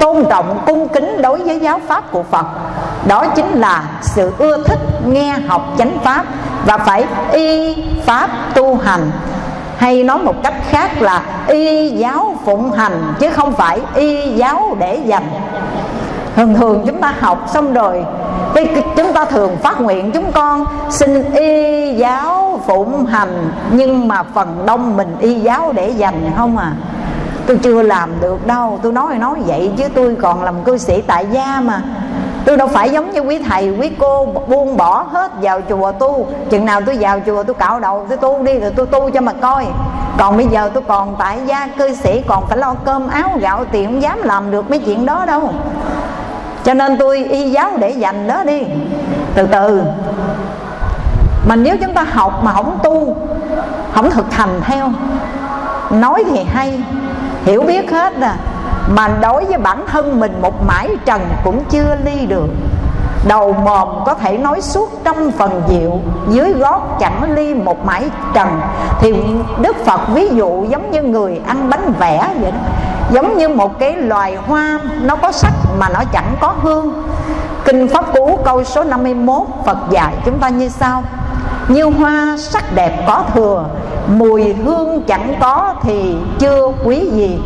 tôn trọng, cung kính đối với giáo pháp của Phật. Đó chính là sự ưa thích nghe học chánh pháp và phải y pháp tu hành. Hay nói một cách khác là y giáo phụng hành, chứ không phải y giáo để dành thường thường chúng ta học xong rồi, cái chúng ta thường phát nguyện chúng con xin y giáo phụng hành, nhưng mà phần đông mình y giáo để dành không à. Tôi chưa làm được đâu, tôi nói nói vậy chứ tôi còn làm cư sĩ tại gia mà. Tôi đâu phải giống như quý thầy, quý cô buông bỏ hết vào chùa tu. Chừng nào tôi vào chùa tôi cạo đầu, tôi tu đi rồi tôi tu cho mà coi. Còn bây giờ tôi còn tại gia cư sĩ, còn phải lo cơm áo gạo tiền không dám làm được mấy chuyện đó đâu cho nên tôi y giáo để dành đó đi. Từ từ. Mà nếu chúng ta học mà không tu, không thực hành theo, nói thì hay, hiểu biết hết à mà đối với bản thân mình một mãi trần cũng chưa ly được. Đầu mồm có thể nói suốt trăm phần diệu, dưới gót chẳng ly một mãi trần. Thì đức phật ví dụ giống như người ăn bánh vẽ vậy đó giống như một cái loài hoa, nó có sắc mà nó chẳng có hương. Kinh pháp cú câu số 51 phật dạy chúng ta như sau. Như hoa sắc đẹp có thừa, mùi hương chẳng có thì chưa quý gì.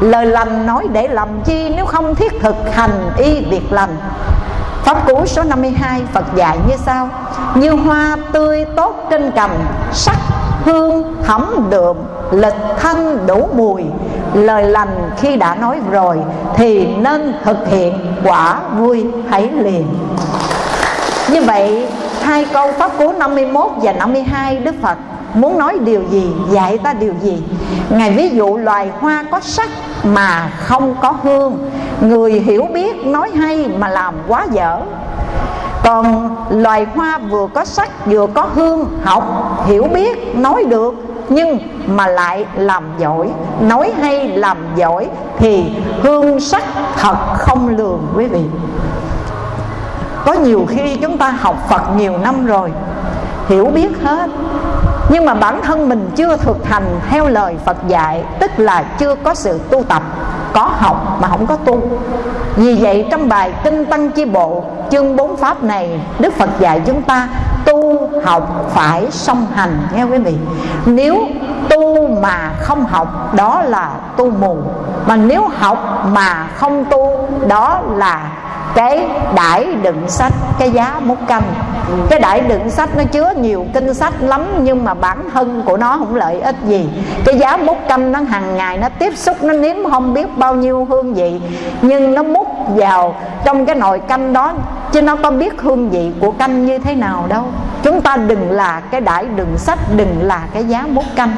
Lời lành nói để làm chi, nếu không thiết thực hành y việc lành. Pháp Cú số 52 Phật dạy như sau. Như hoa tươi tốt trên cành, Sắc hương thấm đượm, Lịch thanh đủ mùi. Lời lành khi đã nói rồi, Thì nên thực hiện quả vui hãy liền. Như vậy, hai câu Pháp Cú 51 và 52 Đức Phật muốn nói điều gì, dạy ta điều gì? Ngài ví dụ loài hoa có sắc mà không có hương. Người hiểu biết nói hay mà làm quá dở. Còn loài hoa vừa có sắc vừa có hương, học, hiểu biết, nói được nhưng mà lại làm giỏi. Nói hay làm giỏi thì hương sắc thật không lường, quý vị. Có nhiều khi chúng ta học phật nhiều năm rồi, hiểu biết hết. Nhưng mà bản thân mình chưa thực hành theo lời Phật dạy, tức là chưa có sự tu tập, có học mà không có tu. Vì vậy trong bài kinh tăng chi bộ, chương bốn pháp này, Đức Phật dạy chúng ta học phải song hành, nghe quý vị. Nếu tu mà không học, đó là tu mù. Mà nếu học mà không tu, đó là cái đãi đựng sách, cái giá mút canh. Cái đãi đựng sách nó chứa nhiều kinh sách lắm, nhưng mà bản thân của nó không lợi ích gì. Cái giá mút canh nó hàng ngày nó tiếp xúc, nó nếm không biết bao nhiêu hương vị, nhưng nó mút vào trong cái nồi canh đó chứ nó có biết hương vị của canh như thế nào đâu. Chúng ta đừng là cái đãi đừng sách, đừng là cái giá bút canh.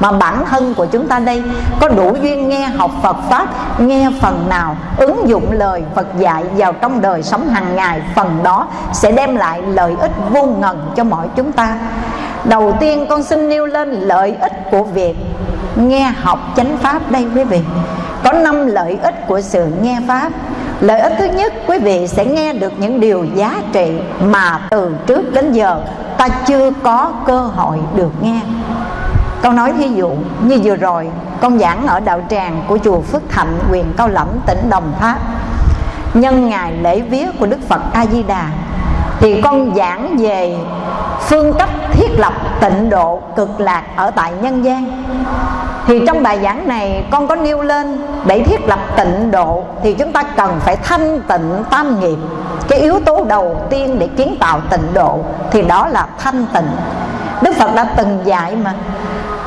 Mà bản thân của chúng ta đây, có đủ duyên nghe học Phật Pháp, nghe phần nào ứng dụng lời Phật dạy vào trong đời sống hàng ngày, phần đó sẽ đem lại lợi ích vô ngần cho mọi chúng ta. Đầu tiên con xin nêu lên lợi ích của việc nghe học chánh pháp đây quý vị. Có năm lợi ích của sự nghe pháp lợi ích thứ nhất quý vị sẽ nghe được những điều giá trị mà từ trước đến giờ ta chưa có cơ hội được nghe. Con nói thí dụ như vừa rồi con giảng ở đạo tràng của chùa Phước Thạnh quyền Cao Lẫm, tỉnh Đồng Tháp. Nhân ngày lễ vía của Đức Phật A Di Đà thì con giảng về phương cách thiết lập tịnh độ cực lạc ở tại nhân gian. Thì trong bài giảng này, con có nêu lên để thiết lập tịnh độ thì chúng ta cần phải thanh tịnh tam nghiệp. Cái yếu tố đầu tiên để kiến tạo tịnh độ thì đó là thanh tịnh. Đức Phật đã từng dạy mà,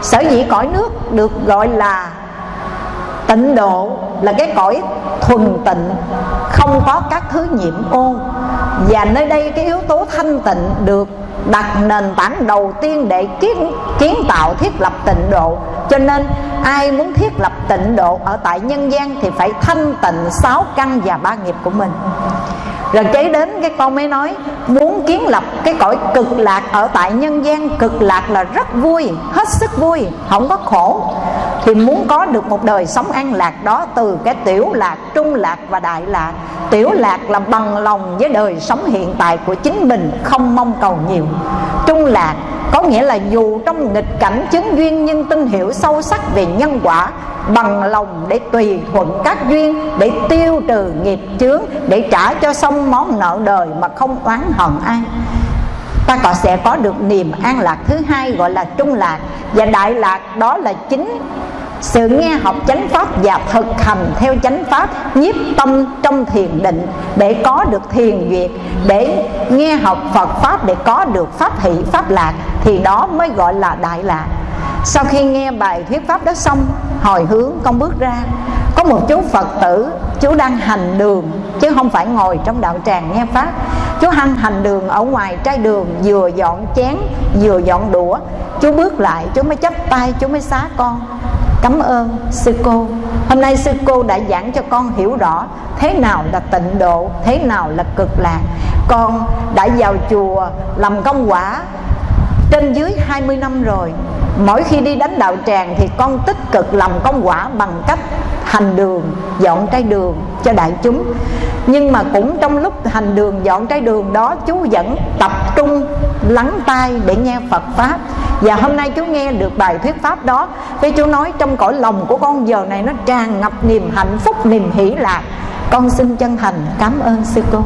sở dĩ cõi nước được gọi là tịnh độ là cái cõi thuần tịnh, không có các thứ nhiễm ô. Và nơi đây cái yếu tố thanh tịnh được đặt nền tảng đầu tiên để kiến kiến tạo thiết lập tịnh độ. Cho nên ai muốn thiết lập tịnh độ ở tại nhân gian thì phải thanh tịnh sáu căn và ba nghiệp của mình rồi kế đến cái con mới nói, muốn kiến lập cái cõi cực lạc ở tại nhân gian, cực lạc là rất vui, hết sức vui, không có khổ. Thì muốn có được một đời sống an lạc đó từ cái tiểu lạc, trung lạc và đại lạc. Tiểu lạc là bằng lòng với đời sống hiện tại của chính mình, không mong cầu nhiều. Trung lạc có nghĩa là dù trong nghịch cảnh chứng duyên nhưng tin hiểu sâu sắc về nhân quả bằng lòng để tùy thuận các duyên, để tiêu trừ nghiệp chướng, để trả cho xong món nợ đời mà không oán hận ai. Ta còn sẽ có được niềm an lạc thứ hai gọi là trung lạc. Và đại lạc đó là chính sự nghe học chánh pháp và thực hành theo chánh pháp nhiếp tâm trong thiền định để có được thiền duyệt, để nghe học Phật pháp để có được pháp hỷ, pháp lạc thì đó mới gọi là đại lạc sau khi nghe bài thuyết pháp đó xong, hồi hướng con bước ra, có một chú phật tử, chú đang hành đường, chứ không phải ngồi trong đạo tràng nghe pháp. Chú hành hành đường ở ngoài trái đường, vừa dọn chén, vừa dọn đũa. Chú bước lại, chú mới chấp tay, chú mới xá con. Cảm ơn sư cô. Hôm nay sư cô đã giảng cho con hiểu rõ thế nào là tịnh độ, thế nào là cực lạc. Con đã vào chùa làm công quả trên dưới 20 năm rồi, mỗi khi đi đánh đạo tràng thì con tích cực làm công quả bằng cách hành đường, dọn trái đường cho đại chúng. Nhưng mà cũng trong lúc hành đường, dọn trái đường đó, chú vẫn tập trung lắng tai để nghe Phật pháp. Và hôm nay chú nghe được bài thuyết pháp đó, với chú nói trong cõi lòng của con giờ này nó tràn ngập niềm hạnh phúc, niềm hỷ lạc. Con xin chân thành cảm ơn sư cô.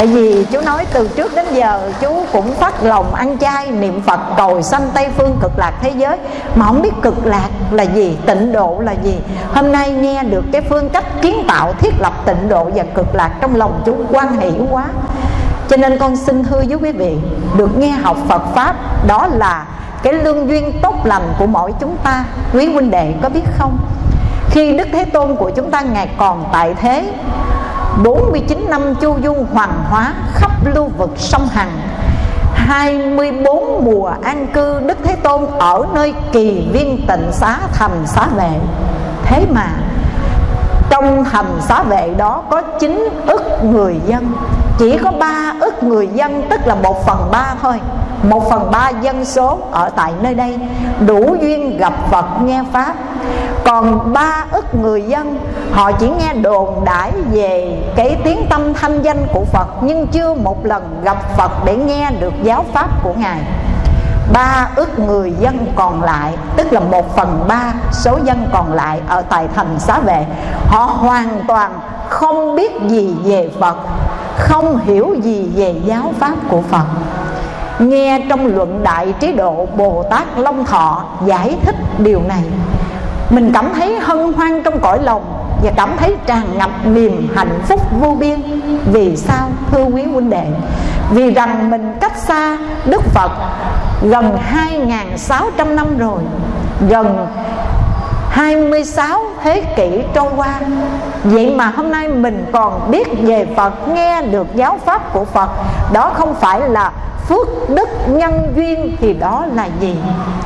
Tại vì chú nói từ trước đến giờ chú cũng phát lòng ăn chay niệm Phật cầu sanh Tây Phương cực lạc thế giới. Mà không biết cực lạc là gì, tịnh độ là gì. Hôm nay nghe được cái phương cách kiến tạo thiết lập tịnh độ và cực lạc trong lòng chú quan hỷ quá. Cho nên con xin thưa với quý vị Được nghe học Phật Pháp đó là cái lương duyên tốt lành của mỗi chúng ta. Quý huynh đệ có biết không? Khi Đức Thế Tôn của chúng ta Ngài còn tại thế 49 năm chu du hoàng hóa khắp lưu vực sông Hằng. 24 mùa an cư Đức Thế Tôn ở nơi kỳ viên tịnh xá thành xá vệ. Thế mà trong thành xá vệ đó có 9 ức người dân. Chỉ có 3 ức người dân, tức là 1 phần 3 thôi. Một phần ba dân số ở tại nơi đây, đủ duyên gặp Phật, nghe Pháp. Còn ba ức người dân, họ chỉ nghe đồn đãi về cái tiếng tâm thanh danh của Phật, nhưng chưa một lần gặp Phật để nghe được giáo pháp của Ngài. Ba ức người dân còn lại, tức là một phần ba số dân còn lại ở tại thành xá vệ, họ hoàn toàn không biết gì về Phật không hiểu gì về giáo pháp của Phật. Nghe trong luận đại trí độ Bồ Tát Long Thọ giải thích điều này, mình cảm thấy hân hoan trong cõi lòng và cảm thấy tràn ngập niềm hạnh phúc vô biên. Vì sao, thưa quý huynh đệ? Vì rằng mình cách xa Đức Phật gần 2.600 năm rồi, gần 26 thế kỷ trôi qua. Vậy mà hôm nay mình còn biết về Phật, Nghe được giáo pháp của Phật. Đó không phải là phước đức nhân duyên thì đó là gì?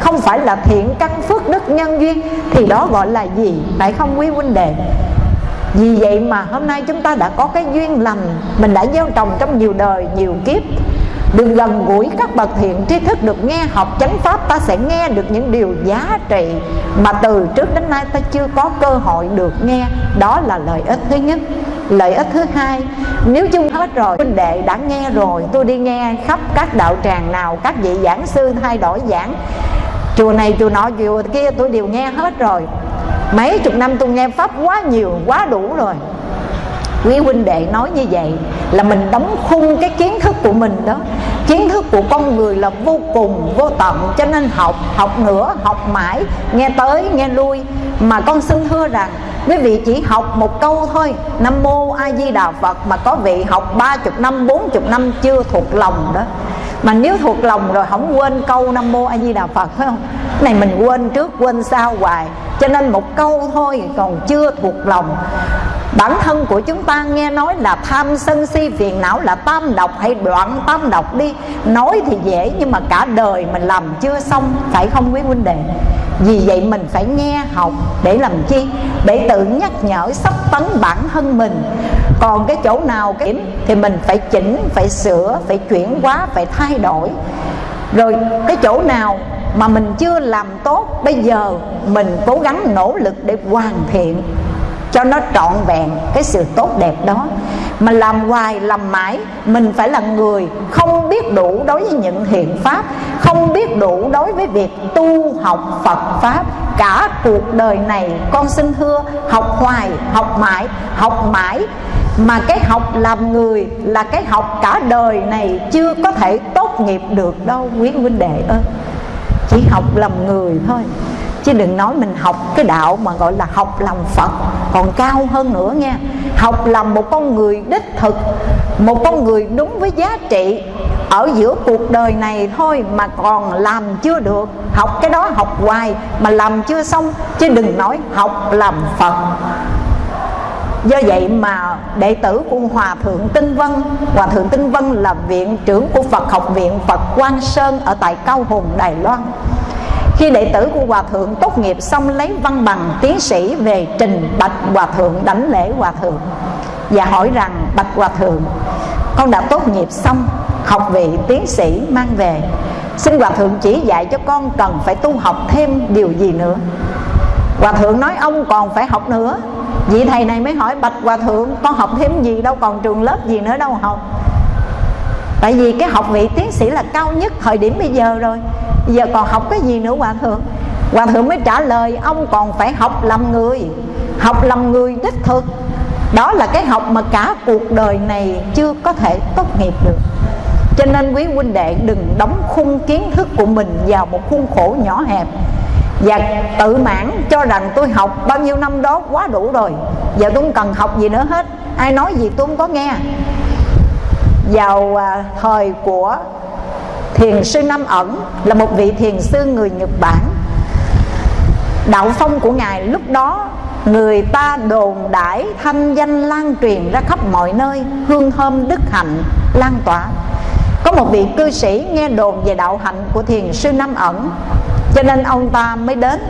Không phải là thiện căn phước đức nhân duyên thì đó gọi là gì? Phải không quý huynh đệ? Vì vậy mà hôm nay chúng ta đã có cái duyên lành. Mình đã gieo trồng trong nhiều đời, nhiều kiếp được gần gũi các bậc thiện tri thức được nghe học chánh pháp, ta sẽ nghe được những điều giá trị mà từ trước đến nay ta chưa có cơ hội được nghe. Đó là lợi ích thứ nhất. Lợi ích thứ hai, nếu chung hết rồi, huynh đệ đã nghe rồi, tôi đi nghe khắp các đạo tràng nào, các vị giảng sư thay đổi giảng. Chùa này chùa nọ, chùa kia tôi đều nghe hết rồi. Mấy chục năm tôi nghe pháp quá nhiều, quá đủ rồi quý huynh đệ nói như vậy là mình đóng khung cái kiến thức của mình đó. Kiến thức của con người là vô cùng, vô tận, cho nên học học nữa, học mãi, nghe tới, nghe lui. Mà con xin thưa rằng quý vị chỉ học một câu thôi. Nam mô a di đà phật mà có vị học ba chục năm, bốn chục năm chưa thuộc lòng đó. Mà nếu thuộc lòng rồi không quên câu nam mô a di đà phật, phải không? Này mình quên trước, quên sau hoài. Cho nên một câu thôi còn chưa thuộc lòng. Bản thân của chúng ta nghe nói là tham sân si phiền não là tam độc hay đoạn tam độc đi. Nói thì dễ nhưng mà cả đời mình làm chưa xong, phải không quý huynh đệ? Vì vậy mình phải nghe học để làm chi? Để tự nhắc nhở, sắp tấn bản thân mình. Còn cái chỗ nào cái thì mình phải chỉnh, phải sửa, phải chuyển hóa, phải thay đổi. Rồi cái chỗ nào mà mình chưa làm tốt, bây giờ mình cố gắng nỗ lực để hoàn thiện cho nó trọn vẹn cái sự tốt đẹp đó mà làm hoài, làm mãi, mình phải là người không biết đủ đối với những hiện pháp, không biết đủ đối với việc tu học phật pháp. Cả cuộc đời này con xin thưa, học hoài, học mãi học mãi. Mà cái học làm người là cái học cả đời này chưa có thể tốt nghiệp được đâu quý huynh đệ ơi. Chỉ học làm người thôi chứ đừng nói mình học cái đạo mà gọi là học làm phật, còn cao hơn nữa nha. Học làm một con người đích thực, một con người đúng với giá trị. Ở giữa cuộc đời này thôi mà còn làm chưa được. Học cái đó học hoài mà làm chưa xong, chứ đừng nói học làm phật. Do vậy mà đệ tử của hòa thượng tinh vân hòa thượng tinh vân là viện trưởng của phật học viện phật quang sơn ở tại cao hùng, đài loan khi đệ tử của hòa thượng tốt nghiệp xong lấy văn bằng, tiến sĩ về trình bạch hòa thượng đảnh lễ hòa thượng và hỏi rằng, bạch hòa thượng, con đã tốt nghiệp xong, học vị tiến sĩ mang về. Xin hòa thượng chỉ dạy cho con cần phải tu học thêm điều gì nữa. Hòa thượng nói, ông còn phải học nữa. Vị thầy này mới hỏi, bạch hòa thượng, con học thêm gì đâu, còn trường lớp gì nữa đâu học? Tại vì cái học vị tiến sĩ là cao nhất thời điểm bây giờ rồi giờ còn học cái gì nữa hòa thượng? Hòa thượng mới trả lời, ông còn phải học làm người. Học làm người đích thực. Đó là cái học mà cả cuộc đời này chưa có thể tốt nghiệp được. Cho nên quý huynh đệ đừng đóng khung kiến thức của mình vào một khuôn khổ nhỏ hẹp. Và tự mãn cho rằng tôi học bao nhiêu năm đó quá đủ rồi. Giờ tôi không cần học gì nữa hết. Ai nói gì tôi không có nghe. Vào à, thời của thiền sư Nam ẩn là một vị thiền sư người Nhật Bản. Đạo phong của ngài lúc đó, người ta đồn đãi thanh danh lan truyền ra khắp mọi nơi, hương thơm đức hạnh lan tỏa. Có một vị cư sĩ nghe đồn về đạo hạnh của thiền sư Nam ẩn, cho nên ông ta mới đến.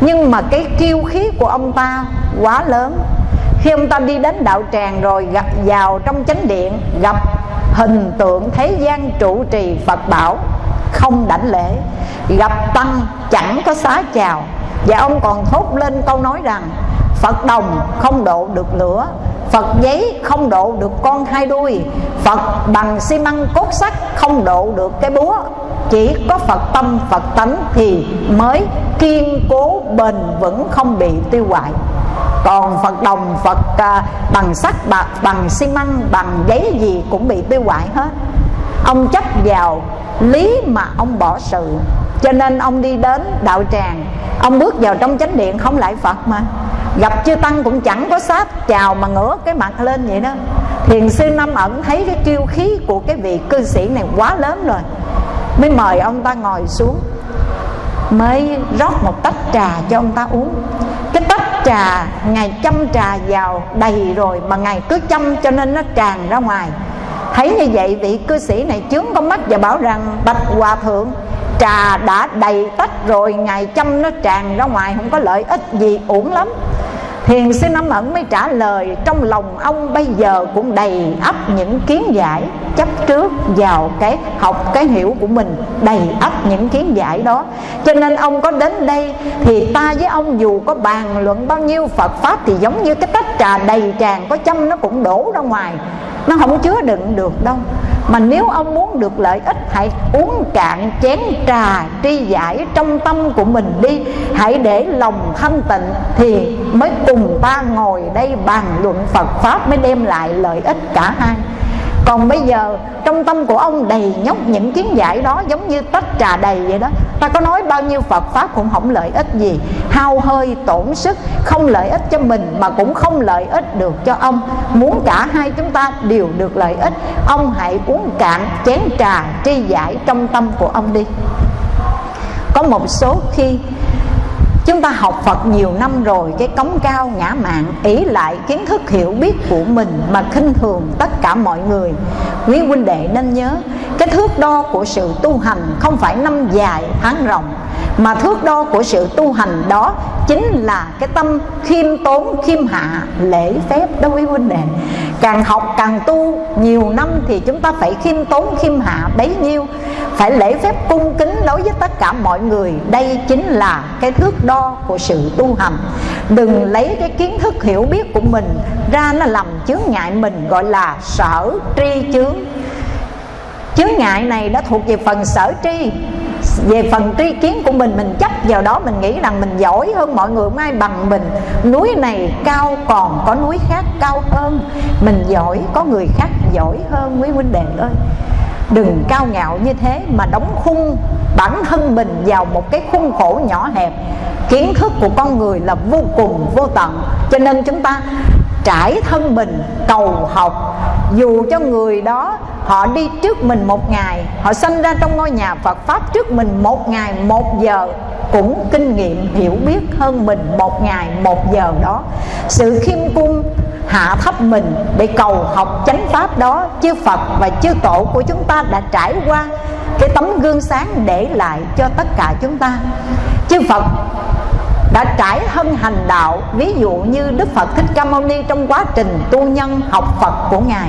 Nhưng mà cái kiêu khí của ông ta quá lớn. Khi ông ta đi đến đạo tràng rồi gặp vào trong chánh điện, gặp hình tượng thế gian trụ trì Phật bảo, không đảnh lễ. Gặp tăng chẳng có xá chào. Và ông còn thốt lên câu nói rằng, Phật đồng không độ được lửa, Phật giấy không độ được con hai đuôi, Phật bằng xi măng cốt sắt không độ được cái búa. Chỉ có Phật tâm, Phật tánh thì mới kiên cố, bền vững, không bị tiêu hoại còn phật đồng phật à, bằng sắt bạc bằng xi măng bằng giấy gì cũng bị tiêu hoại hết. Ông chấp vào lý mà ông bỏ sự. Cho nên ông đi đến đạo tràng. Ông bước vào trong chánh điện không lại phật mà. Gặp chư tăng cũng chẳng có sát chào mà ngửa cái mặt lên vậy đó. Thiền sư năm ẩn thấy cái chiêu khí của cái vị cư sĩ này quá lớn rồi. Mới mời ông ta ngồi xuống. Mới rót một tách trà cho ông ta uống trà, ngài chăm trà vào đầy rồi mà ngài cứ chăm cho nên nó tràn ra ngoài. Thấy như vậy, vị cư sĩ này chướng con mắt và bảo rằng, bạch hòa thượng, trà đã đầy tách rồi, ngài chăm nó tràn ra ngoài, không có lợi ích gì uổng lắm. Thiền sư Năm Ẩn mới trả lời, Trong lòng ông bây giờ cũng đầy ắp những kiến giải, Chấp trước vào cái học cái hiểu của mình, Đầy ắp những kiến giải đó. Cho nên ông có đến đây Thì ta với ông dù có bàn luận bao nhiêu Phật Pháp Thì giống như cái tách trà đầy tràn, Có châm nó cũng đổ ra ngoài. Nó không chứa đựng được đâu. Mà nếu ông muốn được lợi ích, hãy uống cạn chén trà tri giải trong tâm của mình đi. Hãy để lòng thanh tịnh thì mới cùng ta ngồi đây bàn luận phật pháp mới đem lại lợi ích cả hai còn bây giờ, trong tâm của ông đầy nhóc những kiến giải đó giống như tách trà đầy vậy đó. Ta có nói bao nhiêu phật pháp cũng không lợi ích gì. Hao hơi, tổn sức, không lợi ích cho mình mà cũng không lợi ích được cho ông. Muốn cả hai chúng ta đều được lợi ích, ông hãy uống cạn chén trà tri giải trong tâm của ông đi. Có một số khi chúng ta học Phật nhiều năm rồi, cái cống cao ngã mạng ý lại kiến thức hiểu biết của mình mà khinh thường tất cả mọi người. Quý huynh đệ nên nhớ, cái thước đo của sự tu hành không phải năm dài tháng rộng mà thước đo của sự tu hành đó chính là cái tâm khiêm tốn, khiêm hạ, lễ phép đối với huynh đệ càng học càng tu, nhiều năm thì chúng ta phải khiêm tốn, khiêm hạ bấy nhiêu. Phải lễ phép cung kính đối với tất cả mọi người. Đây chính là cái thước đo của sự tu hành. Đừng lấy cái kiến thức hiểu biết của mình ra nó làm chướng ngại mình, gọi là sở tri chướng. Chướng ngại này đã thuộc về phần sở tri về phần tri kiến của mình mình chấp vào đó, mình nghĩ rằng mình giỏi hơn mọi người không ai bằng mình. Núi này cao còn có núi khác cao hơn. Mình giỏi, có người khác giỏi hơn, quý huynh đệ ơi. Đừng cao ngạo như thế mà đóng khung bản thân mình vào một cái khung khổ nhỏ hẹp. Kiến thức của con người là vô cùng, vô tận. Cho nên chúng ta trải thân mình, cầu học. Dù cho người đó, họ đi trước mình một ngày, họ sinh ra trong ngôi nhà Phật pháp trước mình một ngày, một giờ, cũng kinh nghiệm hiểu biết hơn mình một ngày, một giờ đó. Sự khiêm cung hạ thấp mình để cầu học chánh pháp đó, chư Phật và chư tổ của chúng ta đã trải qua cái tấm gương sáng để lại cho tất cả chúng ta. Chư Phật đã trải thân hành đạo, ví dụ như Đức Phật Thích Ca Mâu Ni trong quá trình tu nhân học Phật của Ngài.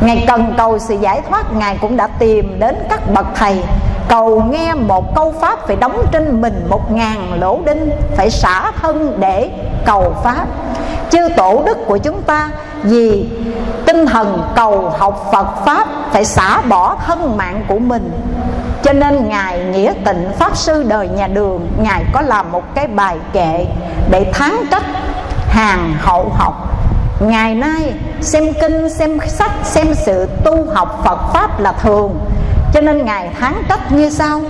Ngài cần cầu sự giải thoát, Ngài cũng đã tìm đến các bậc thầy, Cầu nghe một câu Pháp phải đóng trên mình một ngàn lỗ đinh, Phải xả thân để cầu Pháp. Chư tổ đức của chúng ta, Vì tinh thần cầu học Phật Pháp, Phải xả bỏ thân mạng của mình cho nên Ngài Nghĩa Tịnh Pháp Sư đời nhà đường Ngài có làm một cái bài kệ Để tháng trách hàng hậu học. Ngày nay xem kinh, xem sách, xem sự tu học Phật Pháp là thường. Cho nên Ngài tháng trách như sau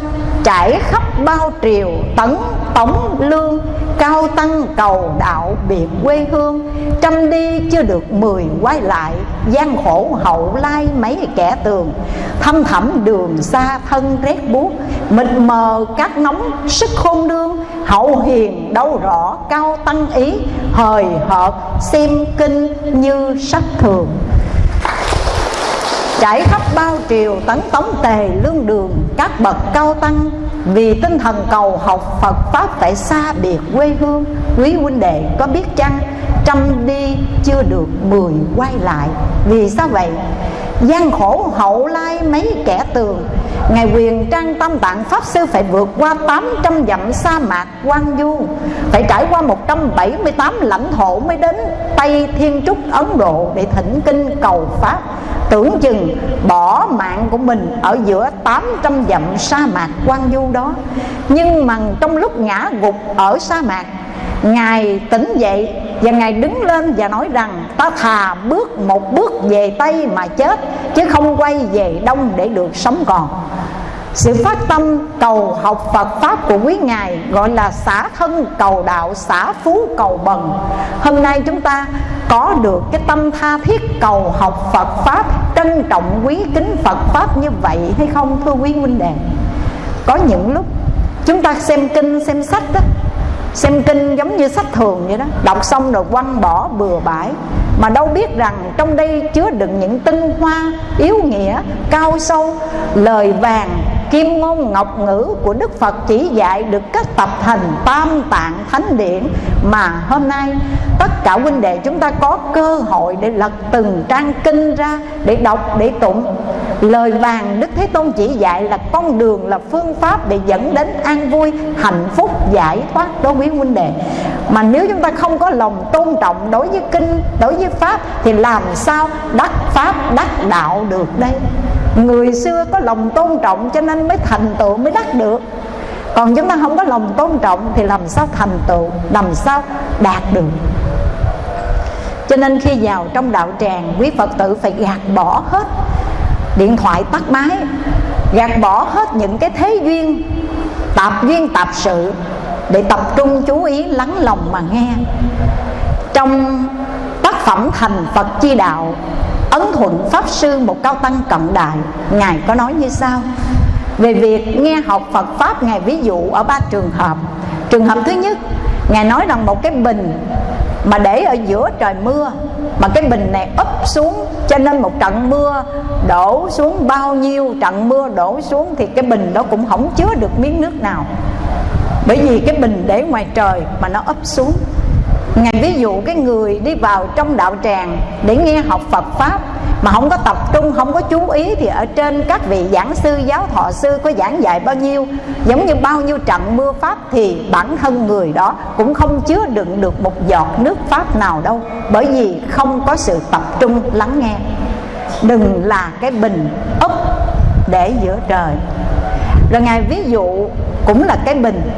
Trải khắp bao triều tấn tổng lương Cao tăng cầu đạo biệt quê hương, Trăm đi chưa được mười quay lại gian khổ hậu lai mấy kẻ tường. Thâm thẳm đường xa thân rét buốt, Mịt mờ cát nóng sức khôn đương Hậu hiền đâu rõ cao tăng ý, Hời hợt xem kinh như sách thường. Trải khắp bao triều tấn tống tề lương đường, Các bậc cao tăng vì tinh thần cầu học Phật Pháp phải xa biệt quê hương, Quý huynh đệ, có biết chăng, Trăm đi chưa được mười quay lại. Vì sao vậy? Gian khổ hậu lai mấy kẻ tường Ngài quyền trang tâm tạng Pháp Sư phải vượt qua 800 dặm sa mạc quan du, Phải trải qua 178 lãnh thổ mới đến Tây Thiên Trúc Ấn Độ để thỉnh kinh cầu Pháp. Tưởng chừng bỏ mạng của mình ở giữa 800 dặm sa mạc quan du đó. Nhưng mà trong lúc ngã gục ở sa mạc Ngài tỉnh dậy và Ngài đứng lên và nói rằng Ta thà bước một bước về Tây mà chết Chứ không quay về Đông để được sống còn. Sự phát tâm cầu học Phật Pháp của quý Ngài Gọi là xả thân cầu đạo, xả phú cầu bần. Hôm nay chúng ta có được cái tâm tha thiết cầu học Phật Pháp Trân trọng quý kính Phật Pháp như vậy hay không thưa quý huynh đệ? Có những lúc chúng ta xem kinh xem sách đó xem kinh giống như sách thường vậy đó. Đọc xong rồi quăng bỏ, bừa bãi. Mà đâu biết rằng trong đây chứa đựng những tinh hoa, yếu nghĩa, cao sâu, lời vàng kim ngôn ngọc ngữ của Đức Phật chỉ dạy được các tập thành tam tạng thánh điển. Mà hôm nay, tất cả huynh đệ chúng ta có cơ hội để lật từng trang kinh ra để đọc, để tụng. Lời vàng Đức Thế Tôn chỉ dạy là con đường là phương pháp để dẫn đến an vui, hạnh phúc, giải thoát đối với huynh đệ. Mà nếu chúng ta không có lòng tôn trọng đối với kinh, đối với pháp, thì làm sao đắc pháp, đắc đạo được đây? Người xưa có lòng tôn trọng cho nên mới thành tựu, mới đắc được. Còn chúng ta không có lòng tôn trọng thì làm sao thành tựu, làm sao đạt được? Cho nên khi vào trong đạo tràng, quý phật tử phải gạt bỏ hết điện thoại tắt máy, gạt bỏ hết những cái thế duyên, tạp duyên, tạp sự để tập trung chú ý, lắng lòng mà nghe. Trong tác phẩm thành phật chi đạo ấn thuận pháp sư một cao tăng cận đại. Ngài có nói như sau. Về việc nghe học phật pháp, ngài ví dụ ở ba trường hợp. Trường hợp thứ nhất, ngài nói rằng một cái bình mà để ở giữa trời mưa, mà cái bình này úp xuống cho nên một trận mưa đổ xuống bao nhiêu, trận mưa đổ xuống thì cái bình đó cũng không chứa được miếng nước nào. Bởi vì cái bình để ngoài trời mà nó ấp xuống ngài ví dụ cái người đi vào trong đạo tràng để nghe học phật pháp mà không có tập trung, không có chú ý thì ở trên các vị giảng sư, giáo thọ sư có giảng dạy bao nhiêu, giống như bao nhiêu trận mưa pháp thì bản thân người đó cũng không chứa đựng được một giọt nước pháp nào đâu, bởi vì không có sự tập trung lắng nghe. Đừng là cái bình úp để giữa trời. Rồi ngài ví dụ cũng là cái bình.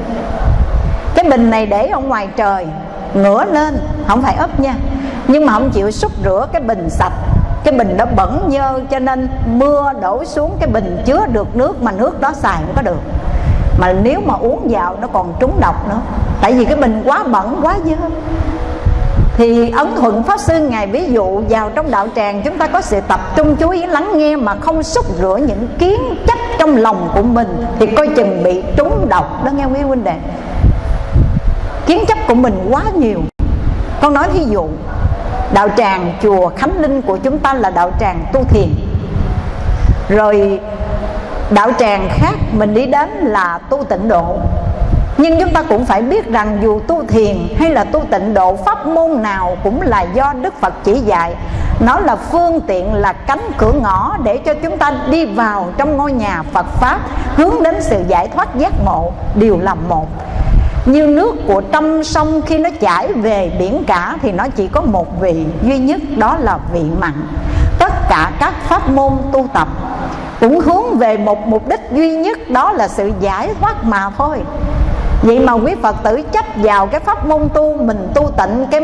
Cái bình này để ở ngoài trời ngửa lên, không phải úp nha. Nhưng mà không chịu xúc rửa cái bình sạch. Cái bình đó bẩn nhơ, cho nên mưa đổ xuống cái bình chứa được nước mà nước đó xài không có được. Mà nếu mà uống vào nó còn trúng độc nữa. Tại vì cái bình quá bẩn, quá dơ. Thì ấn thuận pháp sư ngài ví dụ vào trong đạo tràng, chúng ta có sự tập trung chú ý lắng nghe mà không xúc rửa những kiến chấp trong lòng của mình, thì coi chừng bị trúng độc đó nghe quý huynh đệ kiến chấp của mình quá nhiều. Con nói ví dụ, đạo tràng chùa khánh linh của chúng ta là đạo tràng tu thiền. Rồi đạo tràng khác mình đi đến là tu tịnh độ. Nhưng chúng ta cũng phải biết rằng dù tu thiền hay là tu tịnh độ, pháp môn nào cũng là do đức phật chỉ dạy. Nó là phương tiện, là cánh cửa ngõ để cho chúng ta đi vào trong ngôi nhà phật pháp, hướng đến sự giải thoát giác ngộ đều là một như nước của trong sông khi nó chảy về biển cả thì nó chỉ có một vị duy nhất, đó là vị mặn. Tất cả các pháp môn tu tập cũng hướng về một mục đích duy nhất, đó là sự giải thoát mà thôi. Vậy mà quý phật tử chấp vào cái pháp môn tu, mình tu tịnh, cái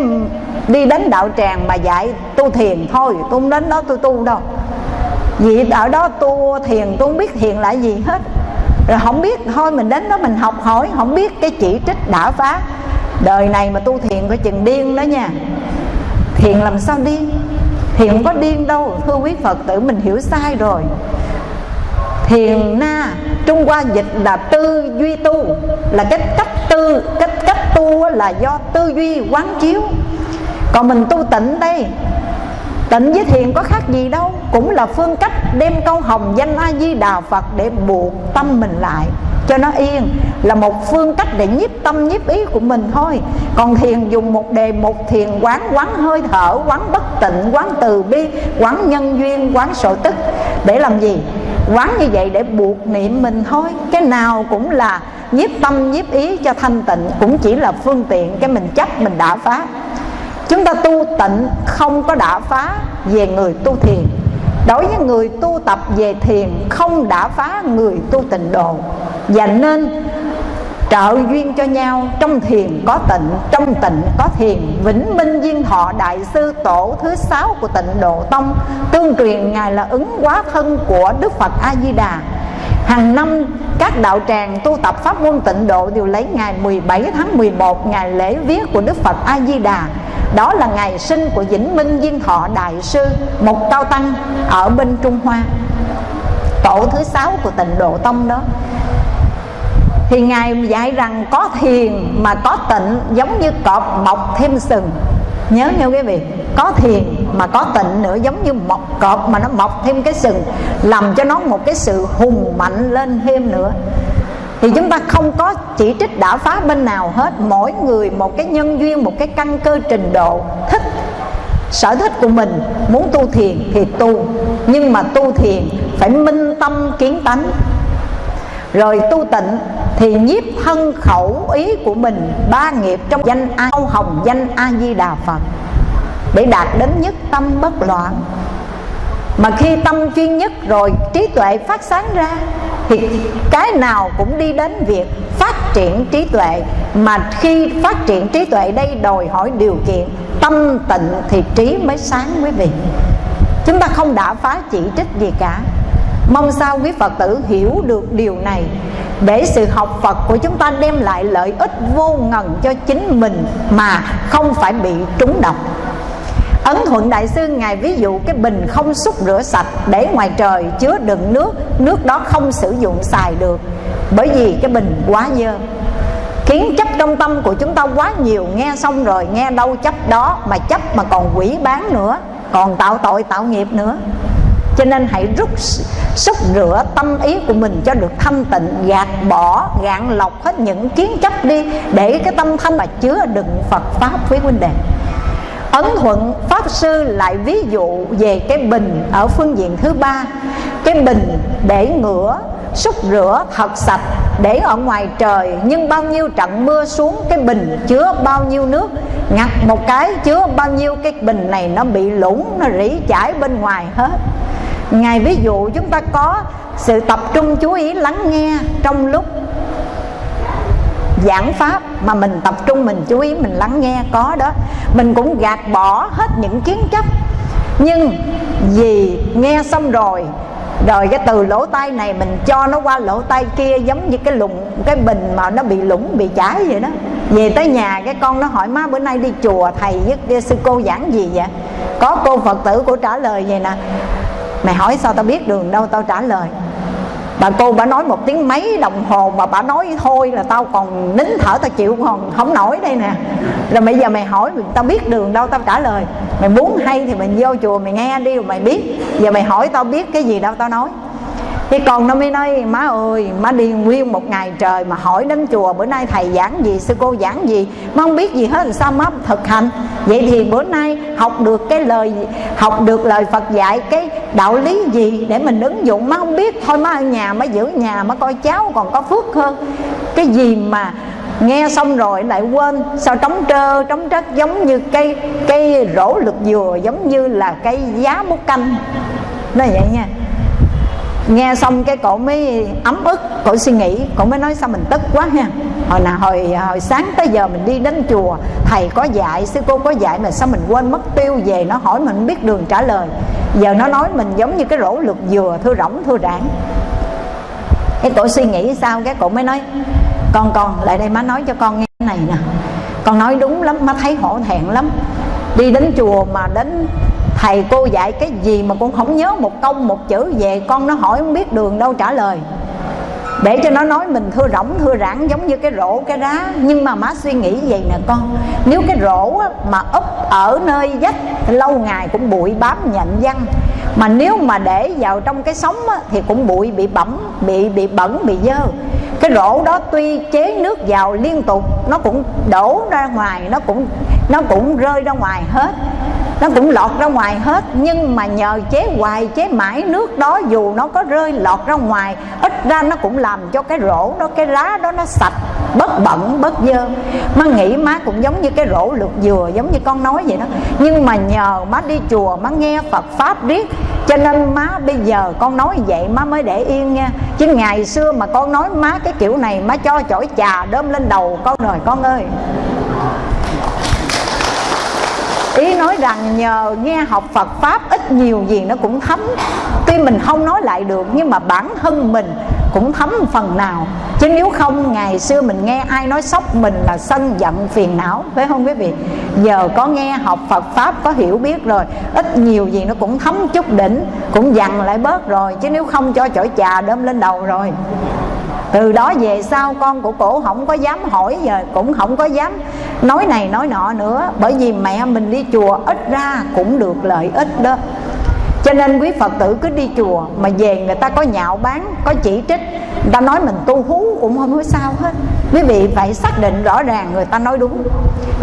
đi đến đạo tràng mà dạy tu thiền thôi tôi không đến đó tôi tu đâu. Vì ở đó tu thiền tôi không biết thiền là gì hết rồi không biết, thôi mình đến đó mình học hỏi, không biết cái chỉ trích đã phá. Đời này mà tu thiền có chừng điên đó nha. Thiền làm sao điên? Thiền không có điên đâu, thưa quý phật tử mình hiểu sai rồi. Thiền na, trung hoa dịch là tư duy tu, là cái cách tư, cách cách tu là do tư duy quán chiếu. Còn mình tu tịnh đây tịnh với thiền có khác gì đâu, cũng là phương cách đem câu hồng danh a di đà phật để buộc tâm mình lại. Cho nó yên là một phương cách để nhiếp tâm, nhiếp ý của mình thôi. Còn thiền dùng một đề, một thiền quán quán hơi thở, quán bất tịnh, quán từ bi, quán nhân duyên, quán sổ tức. Để làm gì? Quán như vậy để buộc niệm mình thôi. Cái nào cũng là nhiếp tâm, nhiếp ý cho thanh tịnh, cũng chỉ là phương tiện cái mình chấp, mình đã phá chúng ta tu tịnh không có đả phá về người tu thiền. Đối với người tu tập về thiền không đả phá người tu tịnh độ. Và nên trợ duyên cho nhau, trong thiền có tịnh, trong tịnh có thiền. Vĩnh minh duyên thọ đại sư tổ thứ sáu của tịnh độ tông, tương truyền ngài là ứng quá thân của đức phật a di đà hàng năm, các đạo tràng tu tập pháp môn tịnh độ đều lấy ngày 17 tháng 11 ngày lễ viết của đức phật a di đà đó là ngày sinh của Vĩnh Minh viên Thọ Đại Sư Một cao tăng ở bên Trung Hoa, Tổ thứ sáu của tịnh Độ Tông đó. Thì Ngài dạy rằng có thiền mà có tịnh, Giống như cọp mọc thêm sừng. Nhớ nha quý vị, Có thiền mà có tịnh nữa Giống như một cọp mà nó mọc thêm cái sừng, Làm cho nó một cái sự hùng mạnh lên thêm nữa. Thì chúng ta không có chỉ trích đã phá bên nào hết, mỗi người một cái nhân duyên, một cái căn cơ trình độ thích, sở thích của mình, muốn tu thiền thì tu. Nhưng mà tu thiền phải minh tâm kiến tánh. Rồi tu tịnh thì nhiếp thân khẩu ý của mình, ba nghiệp trong danh a hồng danh a di đà phật, để đạt đến nhất tâm bất loạn. Mà khi tâm chuyên nhất rồi, trí tuệ phát sáng ra, thì cái nào cũng đi đến việc phát triển trí tuệ. Mà khi phát triển trí tuệ đây, đòi hỏi điều kiện, tâm tịnh thì trí mới sáng quý vị. Chúng ta không đã phá chỉ trích gì cả mong sao quý phật tử hiểu được điều này. Để sự học phật của chúng ta đem lại lợi ích vô ngần cho chính mình mà không phải bị trúng độc. Ấn Thuận Đại Sư Ngài ví dụ cái bình không xúc rửa sạch Để ngoài trời chứa đựng nước Nước đó không sử dụng xài được. Bởi vì cái bình quá dơ. Kiến chấp trong tâm của chúng ta quá nhiều, nghe xong rồi nghe đâu chấp đó mà chấp mà còn quỷ bán nữa, còn tạo tội tạo nghiệp nữa cho nên hãy rút xúc rửa tâm ý của mình cho được thanh tịnh, gạt bỏ, gạn lọc hết những kiến chấp đi, để cái tâm thanh mà chứa đựng phật pháp quý huynh đệ. Ấn thuận pháp sư lại ví dụ về cái bình ở phương diện thứ ba. Cái bình để ngửa, xúc rửa thật sạch, để ở ngoài trời, nhưng bao nhiêu trận mưa xuống, cái bình chứa bao nhiêu nước. Ngặt một cái, chứa bao nhiêu, cái bình này nó bị lũng nó rỉ chảy bên ngoài hết ngài ví dụ chúng ta có sự tập trung chú ý lắng nghe trong lúc giảng pháp mà mình tập trung, mình chú ý, mình lắng nghe, có đó. Mình cũng gạt bỏ hết những kiến chấp. Nhưng vì nghe xong rồi rồi cái từ lỗ tai này mình cho nó qua lỗ tai kia giống như cái lụng cái bình mà nó bị lũng bị chảy vậy đó. Về tới nhà cái con nó hỏi, má, bữa nay đi chùa thầy với sư cô giảng gì vậy? Có cô phật tử của trả lời vậy nè mày hỏi sao tao biết đường đâu, tao trả lời. Bà cô bà nói một tiếng mấy đồng hồ mà bà nói thôi là tao còn nín thở, tao chịu còn không nổi đây nè. Rồi bây giờ mày hỏi tao biết đường đâu, tao trả lời. Mày muốn hay thì mày vô chùa mày nghe đi rồi mày biết. Giờ mày hỏi tao biết cái gì đâu, tao nói thì còn nó mới nói, má ơi, má đi nguyên một ngày trời mà hỏi đến chùa, bữa nay thầy giảng gì, sư cô giảng gì, má không biết gì hết sao má thực hành? Vậy thì bữa nay học được cái lời, học được lời phật dạy, cái đạo lý gì để mình ứng dụng, má không biết. Thôi má ở nhà, má giữ nhà, má coi cháu còn có phước hơn. Cái gì mà nghe xong rồi lại quên, sao trống trơ, trống trất giống như cây cây rổ lực dừa, giống như là cây giá bút canh. Nó vậy nha nghe xong cái cổ mới ấm ức, cổ suy nghĩ, cổ mới nói sao mình tức quá ha. Hồi nào, hồi hồi sáng tới giờ mình đi đến chùa, thầy có dạy, sư cô có dạy mà sao mình quên mất tiêu về, nó hỏi mình biết đường trả lời. Giờ nó nói mình giống như cái rổ lượt dừa, thưa rỗng, thưa đảng cái cổ suy nghĩ sao, cái cổ mới nói, con con, lại đây má nói cho con nghe này nè. Con nói đúng lắm, má thấy hổ thẹn lắm. Đi đến chùa mà đến thầy cô dạy cái gì mà con không nhớ một câu, một chữ về, con nó hỏi không biết đường đâu trả lời. Để cho nó nói mình thưa rỗng, thưa rãng giống như cái rổ, cái đá. Nhưng mà má suy nghĩ vậy nè con, nếu cái rổ mà úp ở nơi vách, lâu ngày cũng bụi bám nhận văn mà nếu mà để vào trong cái sống thì cũng bụi, bị bẩm bị bị bẩn, bị dơ. Cái rổ đó tuy chế nước vào liên tục, nó cũng đổ ra ngoài, nó cũng nó cũng rơi ra ngoài hết nó cũng lọt ra ngoài hết, nhưng mà nhờ chế hoài, chế mãi nước đó, dù nó có rơi lọt ra ngoài, ít ra nó cũng làm cho cái rổ đó, cái lá đó nó sạch, bớt bẩn, bớt dơ. Má nghĩ má cũng giống như cái rổ lược dừa, giống như con nói vậy đó. Nhưng mà nhờ má đi chùa, má nghe phật pháp riết, cho nên má bây giờ con nói vậy, má mới để yên nha. Chứ ngày xưa mà con nói má cái kiểu này, má cho chổi trà đơm lên đầu con rồi, con ơi ý nói rằng nhờ nghe học Phật Pháp, ít nhiều gì nó cũng thấm. Tuy mình không nói lại được, nhưng mà bản thân mình cũng thấm phần nào. Chứ nếu không, ngày xưa mình nghe ai nói sốc mình là sân giận phiền não, Phải không quý vị? Giờ có nghe học Phật Pháp, có hiểu biết rồi, Ít nhiều gì nó cũng thấm chút đỉnh, Cũng dằn lại bớt rồi. Chứ nếu không, cho chổi trà đơm lên đầu rồi từ đó về sau, con của cổ không có dám hỏi giờ, cũng không có dám nói này nói nọ nữa. Bởi vì mẹ mình đi chùa ít ra cũng được lợi ích đó cho nên quý phật tử cứ đi chùa mà về người ta có nhạo bán, có chỉ trích, người ta nói mình tu hú cũng không có sao hết. Quý vị phải xác định rõ ràng người ta nói đúng.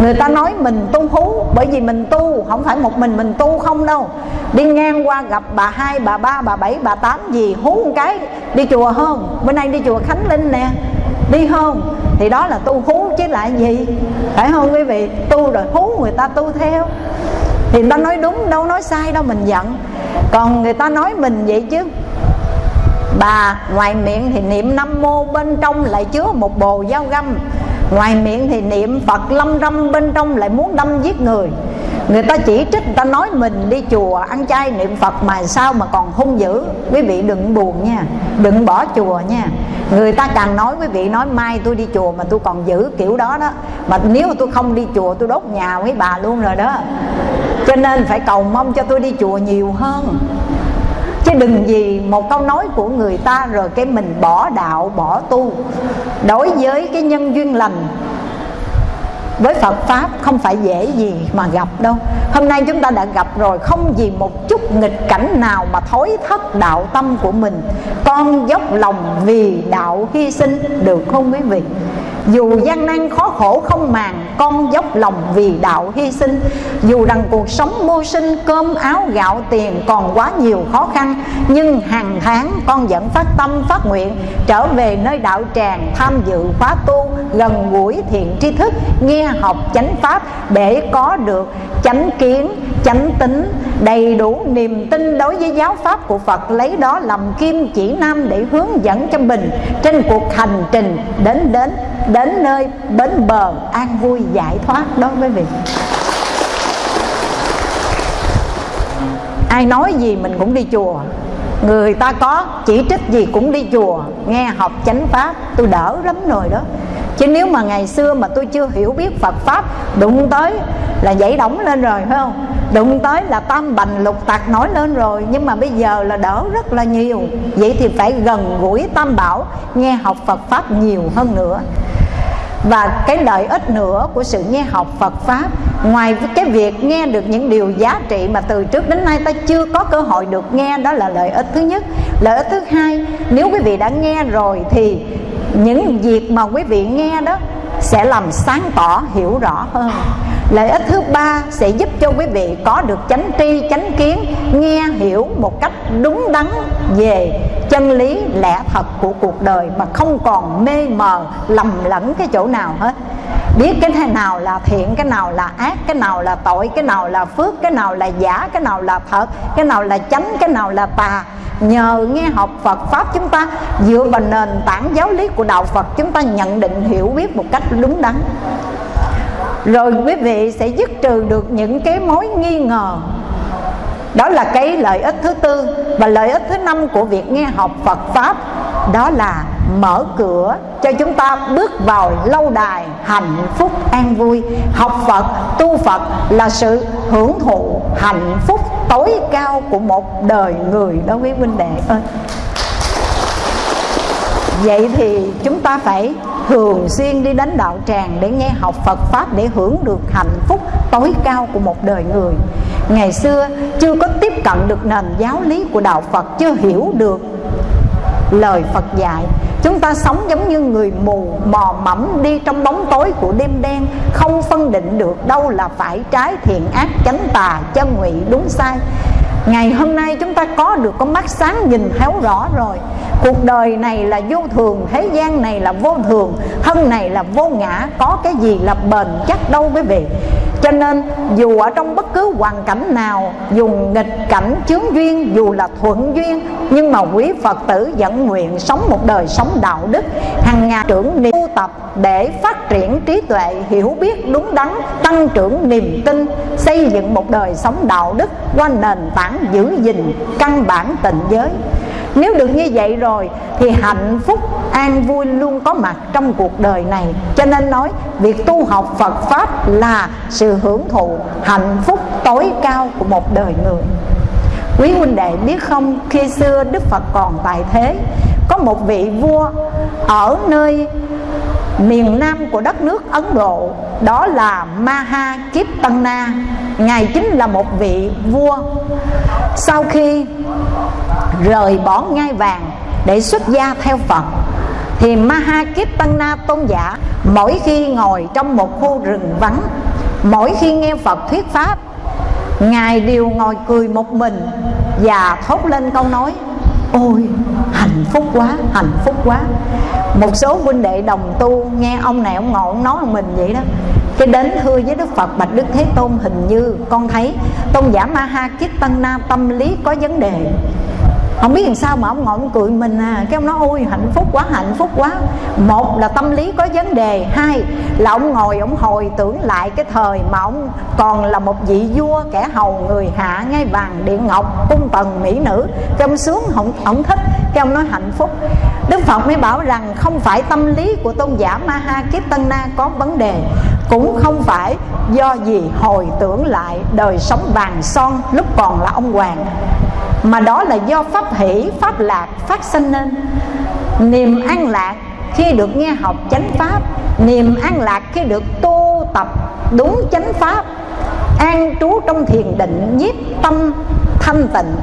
Người ta nói mình tu hú bởi vì mình tu, không phải một mình mình tu không đâu. Đi ngang qua gặp bà hai, bà ba, bà bảy, bà tám gì, hú một cái, đi chùa không? Bữa nay đi chùa khánh linh nè. Đi không? Thì đó là tu hú chứ lại gì? Phải không quý vị? Tu rồi hú người ta tu theo. Thì người ta nói đúng, đâu nói sai đâu, mình giận còn người ta nói mình vậy chứ. Bà, ngoài miệng thì niệm năm mô bên trong lại chứa một bồ dao găm ngoài miệng thì niệm phật lâm râm bên trong lại muốn đâm giết người. Người ta chỉ trích người ta nói mình đi chùa ăn chay niệm phật mà sao mà còn hung dữ? Quý vị đừng buồn nha, đừng bỏ chùa nha. Người ta càng nói, quý vị nói mai tôi đi chùa mà tôi còn giữ kiểu đó đó. Mà nếu mà tôi không đi chùa tôi đốt nhà với bà luôn rồi đó. Cho nên phải cầu mong cho tôi đi chùa nhiều hơn chứ đừng vì một câu nói của người ta rồi cái mình bỏ đạo, bỏ tu. Đối với cái nhân duyên lành, với Phật Pháp không phải dễ gì mà gặp đâu. Hôm nay chúng ta đã gặp rồi, Không vì một chút nghịch cảnh nào mà thối thất đạo tâm của mình. Con dốc lòng vì đạo hy sinh, Được không quý vị? Dù gian nan khó khổ không màng Con dốc lòng vì đạo hy sinh. Dù rằng cuộc sống mưu sinh Cơm áo gạo tiền còn quá nhiều khó khăn Nhưng hàng tháng con vẫn phát tâm phát nguyện Trở về nơi đạo tràng tham dự khóa tu Gần gũi thiện tri thức Nghe học chánh pháp Để có được chánh kiến, chánh tính Đầy đủ niềm tin đối với giáo pháp của Phật Lấy đó làm kim chỉ nam để hướng dẫn cho mình Trên cuộc hành trình đến đến đến đến nơi bến bờ an vui giải thoát đó quý vị. Ai nói gì mình cũng đi chùa. Người ta có chỉ trích gì cũng đi chùa. Nghe học chánh pháp, tôi đỡ lắm rồi đó. Chứ nếu mà ngày xưa mà tôi chưa hiểu biết Phật pháp, đụng tới là dậy đóng lên rồi, phải không? Đụng tới là tam bành lục tạc nói lên rồi. Nhưng mà bây giờ là đỡ rất là nhiều. Vậy thì phải gần gũi tam bảo, nghe học Phật pháp nhiều hơn nữa và cái lợi ích nữa của sự nghe học Phật Pháp, Ngoài cái việc nghe được những điều giá trị mà từ trước đến nay ta chưa có cơ hội được nghe, Đó là lợi ích thứ nhất. Lợi ích thứ hai, Nếu quý vị đã nghe rồi thì những việc mà quý vị nghe đó sẽ làm sáng tỏ hiểu rõ hơn. Lợi ích thứ ba sẽ giúp cho quý vị có được chánh tri, chánh kiến Nghe hiểu một cách đúng đắn về chân lý lẽ thật của cuộc đời Mà không còn mê mờ, lầm lẫn cái chỗ nào hết. Biết cái thế nào là thiện, cái nào là ác, cái nào là tội, cái nào là phước, cái nào là giả, cái nào là thật Cái nào là chánh, cái nào là tà Nhờ nghe học Phật Pháp chúng ta, dựa vào nền tảng giáo lý của Đạo Phật, Chúng ta nhận định hiểu biết một cách đúng đắn. Rồi quý vị sẽ dứt trừ được những cái mối nghi ngờ. Đó là cái lợi ích thứ tư và lợi ích thứ năm của việc nghe học Phật pháp, đó là mở cửa cho chúng ta bước vào lâu đài hạnh phúc an vui. Học Phật, tu Phật là sự hưởng thụ hạnh phúc tối cao của một đời người đó quý huynh đệ ơi. Vậy thì chúng ta phải thường xuyên đi đến đạo tràng để nghe học Phật Pháp để hưởng được hạnh phúc tối cao của một đời người. Ngày xưa chưa có tiếp cận được nền giáo lý của Đạo Phật, Chưa hiểu được lời Phật dạy. Chúng ta sống giống như người mù, mò mẫm đi trong bóng tối của đêm đen, Không phân định được đâu là phải trái thiện ác chánh tà, chân ngụy đúng sai. Ngày hôm nay chúng ta có được con mắt sáng nhìn thấu rõ rồi. Cuộc đời này là vô thường, Thế gian này là vô thường, Thân này là vô ngã, Có cái gì là bền chắc đâu quý vị. Cho nên, dù ở trong bất cứ hoàn cảnh nào, Dù nghịch cảnh chướng duyên, Dù là thuận duyên, Nhưng mà quý Phật tử vẫn nguyện sống một đời sống đạo đức. Hàng ngày trưởng niệm tập để phát triển trí tuệ, Hiểu biết đúng đắn, Tăng trưởng niềm tin, Xây dựng một đời sống đạo đức Qua nền tảng giữ gìn căn bản tình giới. Nếu được như vậy rồi thì hạnh phúc, an vui luôn có mặt trong cuộc đời này. Cho nên nói, việc tu học Phật Pháp là sự hưởng thụ hạnh phúc tối cao của một đời người. Quý huynh đệ biết không, khi xưa Đức Phật còn tại thế, có một vị vua ở nơi miền nam của đất nước Ấn Độ, đó là Maha Kitana ngài chính là một vị vua. Sau khi rời bỏ ngai vàng để xuất gia theo Phật, thì Mahakipana tôn giả mỗi khi ngồi trong một khu rừng vắng, mỗi khi nghe Phật thuyết pháp, ngài đều ngồi cười một mình và thốt lên câu nói, ôi hạnh phúc quá hạnh phúc quá. Một số huynh đệ đồng tu nghe ông này ông ngộ ông nói mình vậy đó. Cái đến thưa với Đức Phật Bạch Đức Thế Tôn hình như con thấy tôn giả Ma Ha Kiết Tăng Na tâm lý có vấn đề. Không biết làm sao mà ông ngồi ông cười mình à. Cái ông nói ôi hạnh phúc quá hạnh phúc quá. Một là tâm lý có vấn đề. Hai là ông ngồi ông hồi tưởng lại cái thời mà ông còn là một vị vua kẻ hầu người hạ ngay vàng điện ngọc cung tần mỹ nữ. Cái ông sướng ông, ông thích cái ông nói hạnh phúc. Đức phật mới bảo rằng không phải tâm lý của tôn giả ma ha kiếp tân na có vấn đề, cũng không phải do gì hồi tưởng lại đời sống vàng son lúc còn là ông hoàng, mà đó là do pháp hỷ, pháp lạc phát sinh nên. Niềm an lạc khi được nghe học chánh pháp, niềm an lạc khi được tu tập đúng chánh pháp, an trú trong thiền định, nhiếp tâm thanh tịnh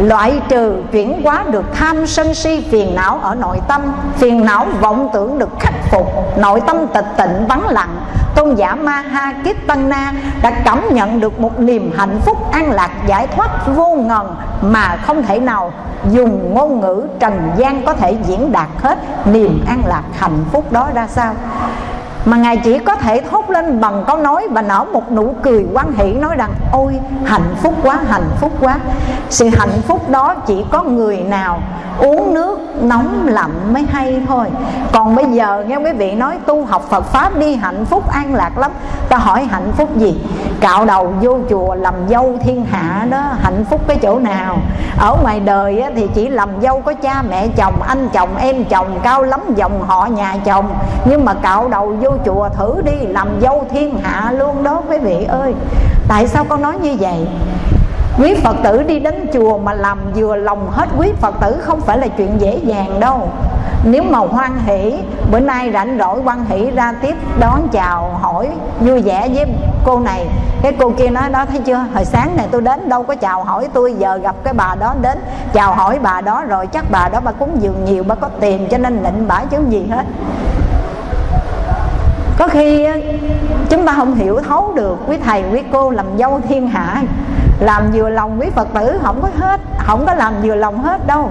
loại trừ chuyển hóa được tham sân si phiền não ở nội tâm, phiền não vọng tưởng được khắc phục, nội tâm tịch tịnh vắng lặng. Tôn giả ma ha kiết tăng na đã cảm nhận được một niềm hạnh phúc an lạc giải thoát vô ngần mà không thể nào dùng ngôn ngữ trần gian có thể diễn đạt hết niềm an lạc hạnh phúc đó ra sao? Mà ngài chỉ có thể thốt lên bằng câu nói và nở một nụ cười quan hỷ nói rằng, ôi, hạnh phúc quá, hạnh phúc quá. Sự hạnh phúc đó chỉ có người nào uống nước nóng lạnh mới hay thôi. Còn bây giờ, nghe quý vị nói, tu học Phật pháp đi, hạnh phúc an lạc lắm. Ta hỏi hạnh phúc gì? Cạo đầu vô chùa làm dâu thiên hạ đó, hạnh phúc cái chỗ nào? Ở ngoài đời thì chỉ làm dâu có cha mẹ chồng, anh chồng, em chồng, cao lắm, dòng họ, nhà chồng. Nhưng mà cạo đầu vô chùa thử đi, làm dâu thiên hạ luôn đó quý vị ơi. Tại sao con nói như vậy? Quý phật tử đi đến chùa mà làm vừa lòng hết quý phật tử không phải là chuyện dễ dàng đâu. Nếu mà hoan hỷ, bữa nay rảnh rỗi hoan hỷ ra tiếp đón chào hỏi vui vẻ với cô này. Cái cô kia nói đó, thấy chưa? Hồi sáng này tôi đến đâu có chào hỏi tôi, giờ gặp cái bà đó đến chào hỏi bà đó rồi chắc bà đó bà cúng dường nhiều, bà có tiền cho nên định bả chứ gì hết có khi chúng ta không hiểu thấu được quý thầy, quý cô làm dâu thiên hạ. Làm vừa lòng quý phật tử, không có hết, không có làm vừa lòng hết đâu.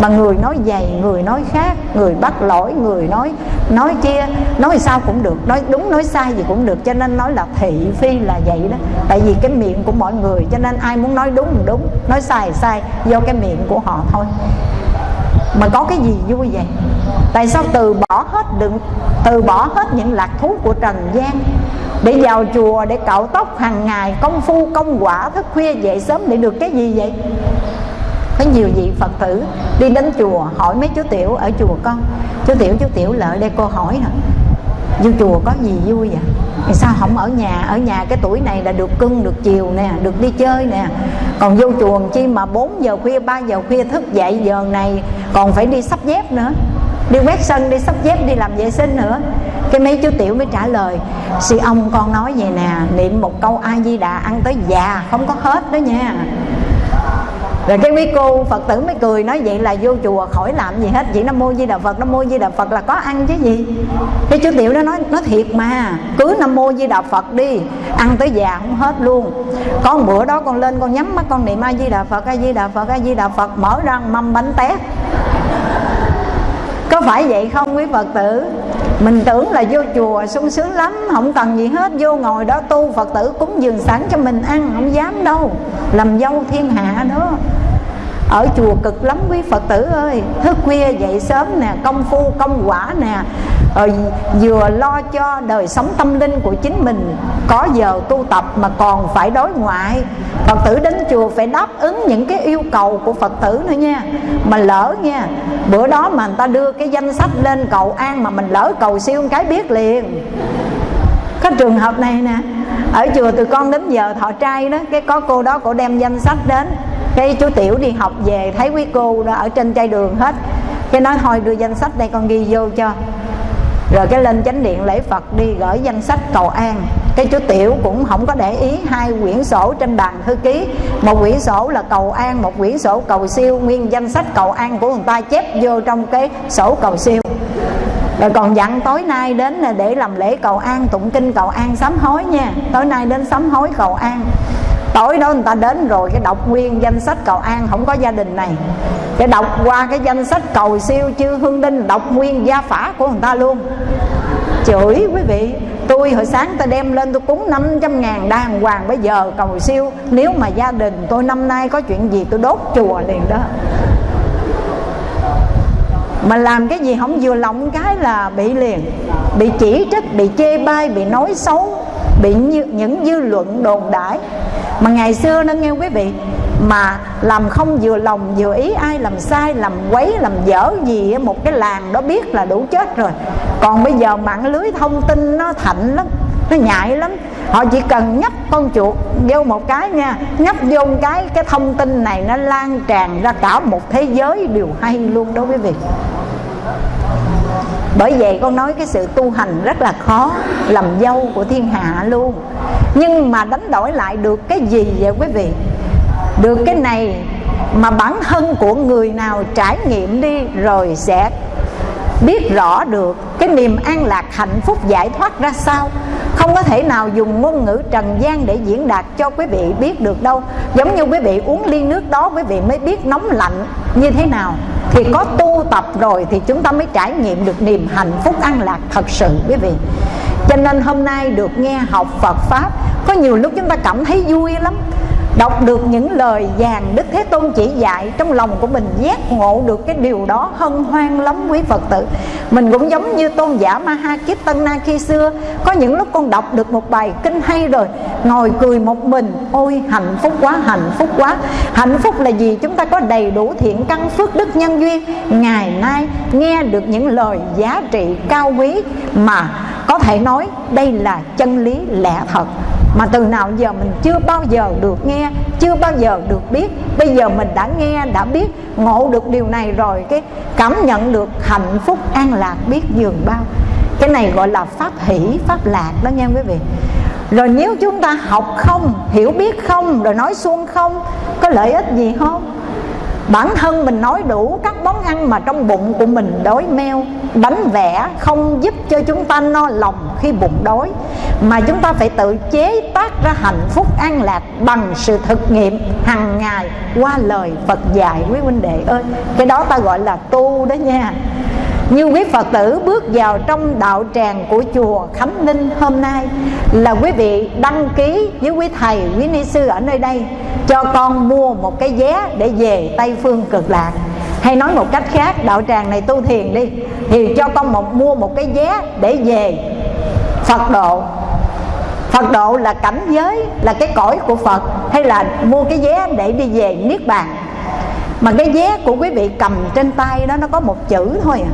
Mà người nói dày, người nói khác, người bắt lỗi, người nói nói chia nói sao cũng được, nói đúng, nói sai gì cũng được. Cho nên nói là thị phi là vậy đó. Tại vì cái miệng của mọi người, cho nên ai muốn nói đúng thì đúng, nói sai sai, do cái miệng của họ thôi. Mà có cái gì vui vậy? Tại sao từ bỏ hết đừng từ bỏ hết những lạc thú của trần gian để vào chùa để cạo tóc hàng ngày, công phu, công quả, thức khuya, dậy sớm để được cái gì vậy? Có nhiều vị phật tử đi đến chùa hỏi mấy chú tiểu ở chùa con, chú tiểu chú tiểu lợi đây cô hỏi hả vô chùa có gì vui vậy? Thì sao không ở nhà? Ở nhà cái tuổi này là được cưng, được chiều nè, được đi chơi nè. Còn vô chùa chi mà 4 giờ khuya 3 giờ khuya thức dậy giờ này còn phải đi sắp dép nữa đi quét sân, đi sắp dép đi làm vệ sinh nữa. Cái mấy chú tiểu mới trả lời sư ông, con nói vậy nè, niệm một câu a di đà ăn tới già, không có hết đó nha. Rồi cái quý cô phật tử mới cười, nói vậy là vô chùa khỏi làm gì hết chỉ nam mô di đà phật nam mô di đà phật là có ăn chứ gì. Cái chú tiểu đó nói nó thiệt mà, cứ nam mô di đà phật đi, ăn tới già không hết luôn. Có một bữa đó con lên con nhắm mắt, con niệm a di đà phật, a di đà phật, a di đà phật, mở ra mâm bánh tét có phải vậy không, quý phật tử? Mình tưởng là vô chùa sung sướng lắm, không cần gì hết, vô ngồi đó tu, phật tử cúng dường sẵn cho mình ăn, không dám đâu. Làm dâu thiên hạ đó. Ở chùa cực lắm, quý phật tử ơi. Thức khuya dậy sớm nè, công phu, công quả nè Ờ, vừa lo cho đời sống tâm linh của chính mình, có giờ tu tập mà còn phải đối ngoại. Phật tử đến chùa phải đáp ứng những cái yêu cầu của phật tử nữa nha. Mà lỡ nha, bữa đó mà người ta đưa cái danh sách lên cầu an mà mình lỡ cầu siêu cái biết liền. Có trường hợp này nè, ở chùa từ con đến giờ thọ trai đó, cái có cô đó cổ đem danh sách đến. Cái chú tiểu đi học về, thấy quý cô đó ở trên chai đường hết. Cái nói, thôi đưa danh sách đây con ghi vô cho rồi cái lên chánh điện lễ phật đi, gửi danh sách cầu an. Cái chú tiểu cũng không có để ý hai quyển sổ trên bàn thư ký. Một quyển sổ là cầu an, một quyển sổ cầu siêu. Nguyên danh sách cầu an của người ta chép vô trong cái sổ cầu siêu. Rồi còn dặn tối nay đến là để làm lễ cầu an, tụng kinh cầu an, sám hối nha. Tối nay đến sám hối cầu an tối đó người ta đến rồi, cái đọc nguyên danh sách cầu an, không có gia đình này. Cái đọc qua cái danh sách cầu siêu chư hương đinh, đọc nguyên gia phả của người ta luôn. Chửi quý vị, tôi hồi sáng tôi đem lên tôi cúng 500 ngàn đàng hoàng, bây giờ cầu siêu, nếu mà gia đình tôi năm nay có chuyện gì tôi đốt chùa liền đó. Mà làm cái gì không vừa lòng cái là bị liền, bị chỉ trích, bị chê bai, bị nói xấu bị những dư luận đồn đãi mà ngày xưa nó nghe quý vị, mà làm không vừa lòng vừa ý, ai làm sai, làm quấy, làm dở gì một cái làng đó biết là đủ chết rồi. Còn bây giờ mạng lưới thông tin nó thạnh lắm, nó nhạy lắm. Họ chỉ cần nhấp con chuột vô một cái nha, nhấp vô một cái cái thông tin này nó lan tràn ra cả một thế giới đều hay luôn đó quý vị bởi vậy con nói cái sự tu hành rất là khó, làm dâu của thiên hạ luôn. Nhưng mà đánh đổi lại được cái gì vậy quý vị? Được cái này mà bản thân của người nào trải nghiệm đi rồi sẽ biết rõ được cái niềm an lạc hạnh phúc giải thoát ra sao không có thể nào dùng ngôn ngữ trần gian để diễn đạt cho quý vị biết được đâu. Giống như quý vị uống ly nước đó, quý vị mới biết nóng lạnh như thế nào. Thì có tu tập rồi thì chúng ta mới trải nghiệm được niềm hạnh phúc an lạc thật sự, quý vị. Cho nên hôm nay được nghe học Phật Pháp, Có nhiều lúc chúng ta cảm thấy vui lắm. Đọc được những lời vàng Đức Thế Tôn chỉ dạy, Trong lòng của mình giác ngộ được cái điều đó Hân hoan lắm quý Phật tử. Mình cũng giống như tôn giả Ma Ha Kiết Tân Na khi xưa Có những lúc con đọc được một bài kinh hay rồi, Ngồi cười một mình, Ôi, hạnh phúc quá, hạnh phúc quá. Hạnh phúc là gì? Chúng ta có đầy đủ thiện căn phước đức nhân duyên. Ngày nay nghe được những lời giá trị cao quý Mà có thể nói đây là chân lý lẽ thật mà từ nào giờ mình chưa bao giờ được nghe, chưa bao giờ được biết. Bây giờ mình đã nghe, đã biết, ngộ được điều này rồi, cái cảm nhận được hạnh phúc, an lạc, biết dường bao. Cái này gọi là pháp hỷ, pháp lạc đó nha quý vị. Rồi nếu chúng ta học không, hiểu biết không, rồi nói suông không, có lợi ích gì không? Bản thân mình nói đủ các món ăn mà trong bụng của mình đói meo, bánh vẽ không giúp cho chúng ta no lòng khi bụng đói, mà chúng ta phải tự chế tác ra hạnh phúc an lạc bằng sự thực nghiệm hàng ngày qua lời Phật dạy. Quý huynh đệ ơi, cái đó ta gọi là tu đó nha như quý Phật tử bước vào trong đạo tràng của chùa Khánh Ninh hôm nay là quý vị đăng ký với quý thầy, quý ni sư ở nơi đây cho con mua một cái vé để về Tây Phương Cực Lạc. Hay nói một cách khác đạo tràng này tu thiền đi thì cho con một mua một cái vé để về Phật độ. Phật độ là cảnh giới là cái cõi của Phật hay là mua cái vé để đi về Niết Bàn? Mà cái vé của quý vị cầm trên tay đó, nó có một chữ thôi à.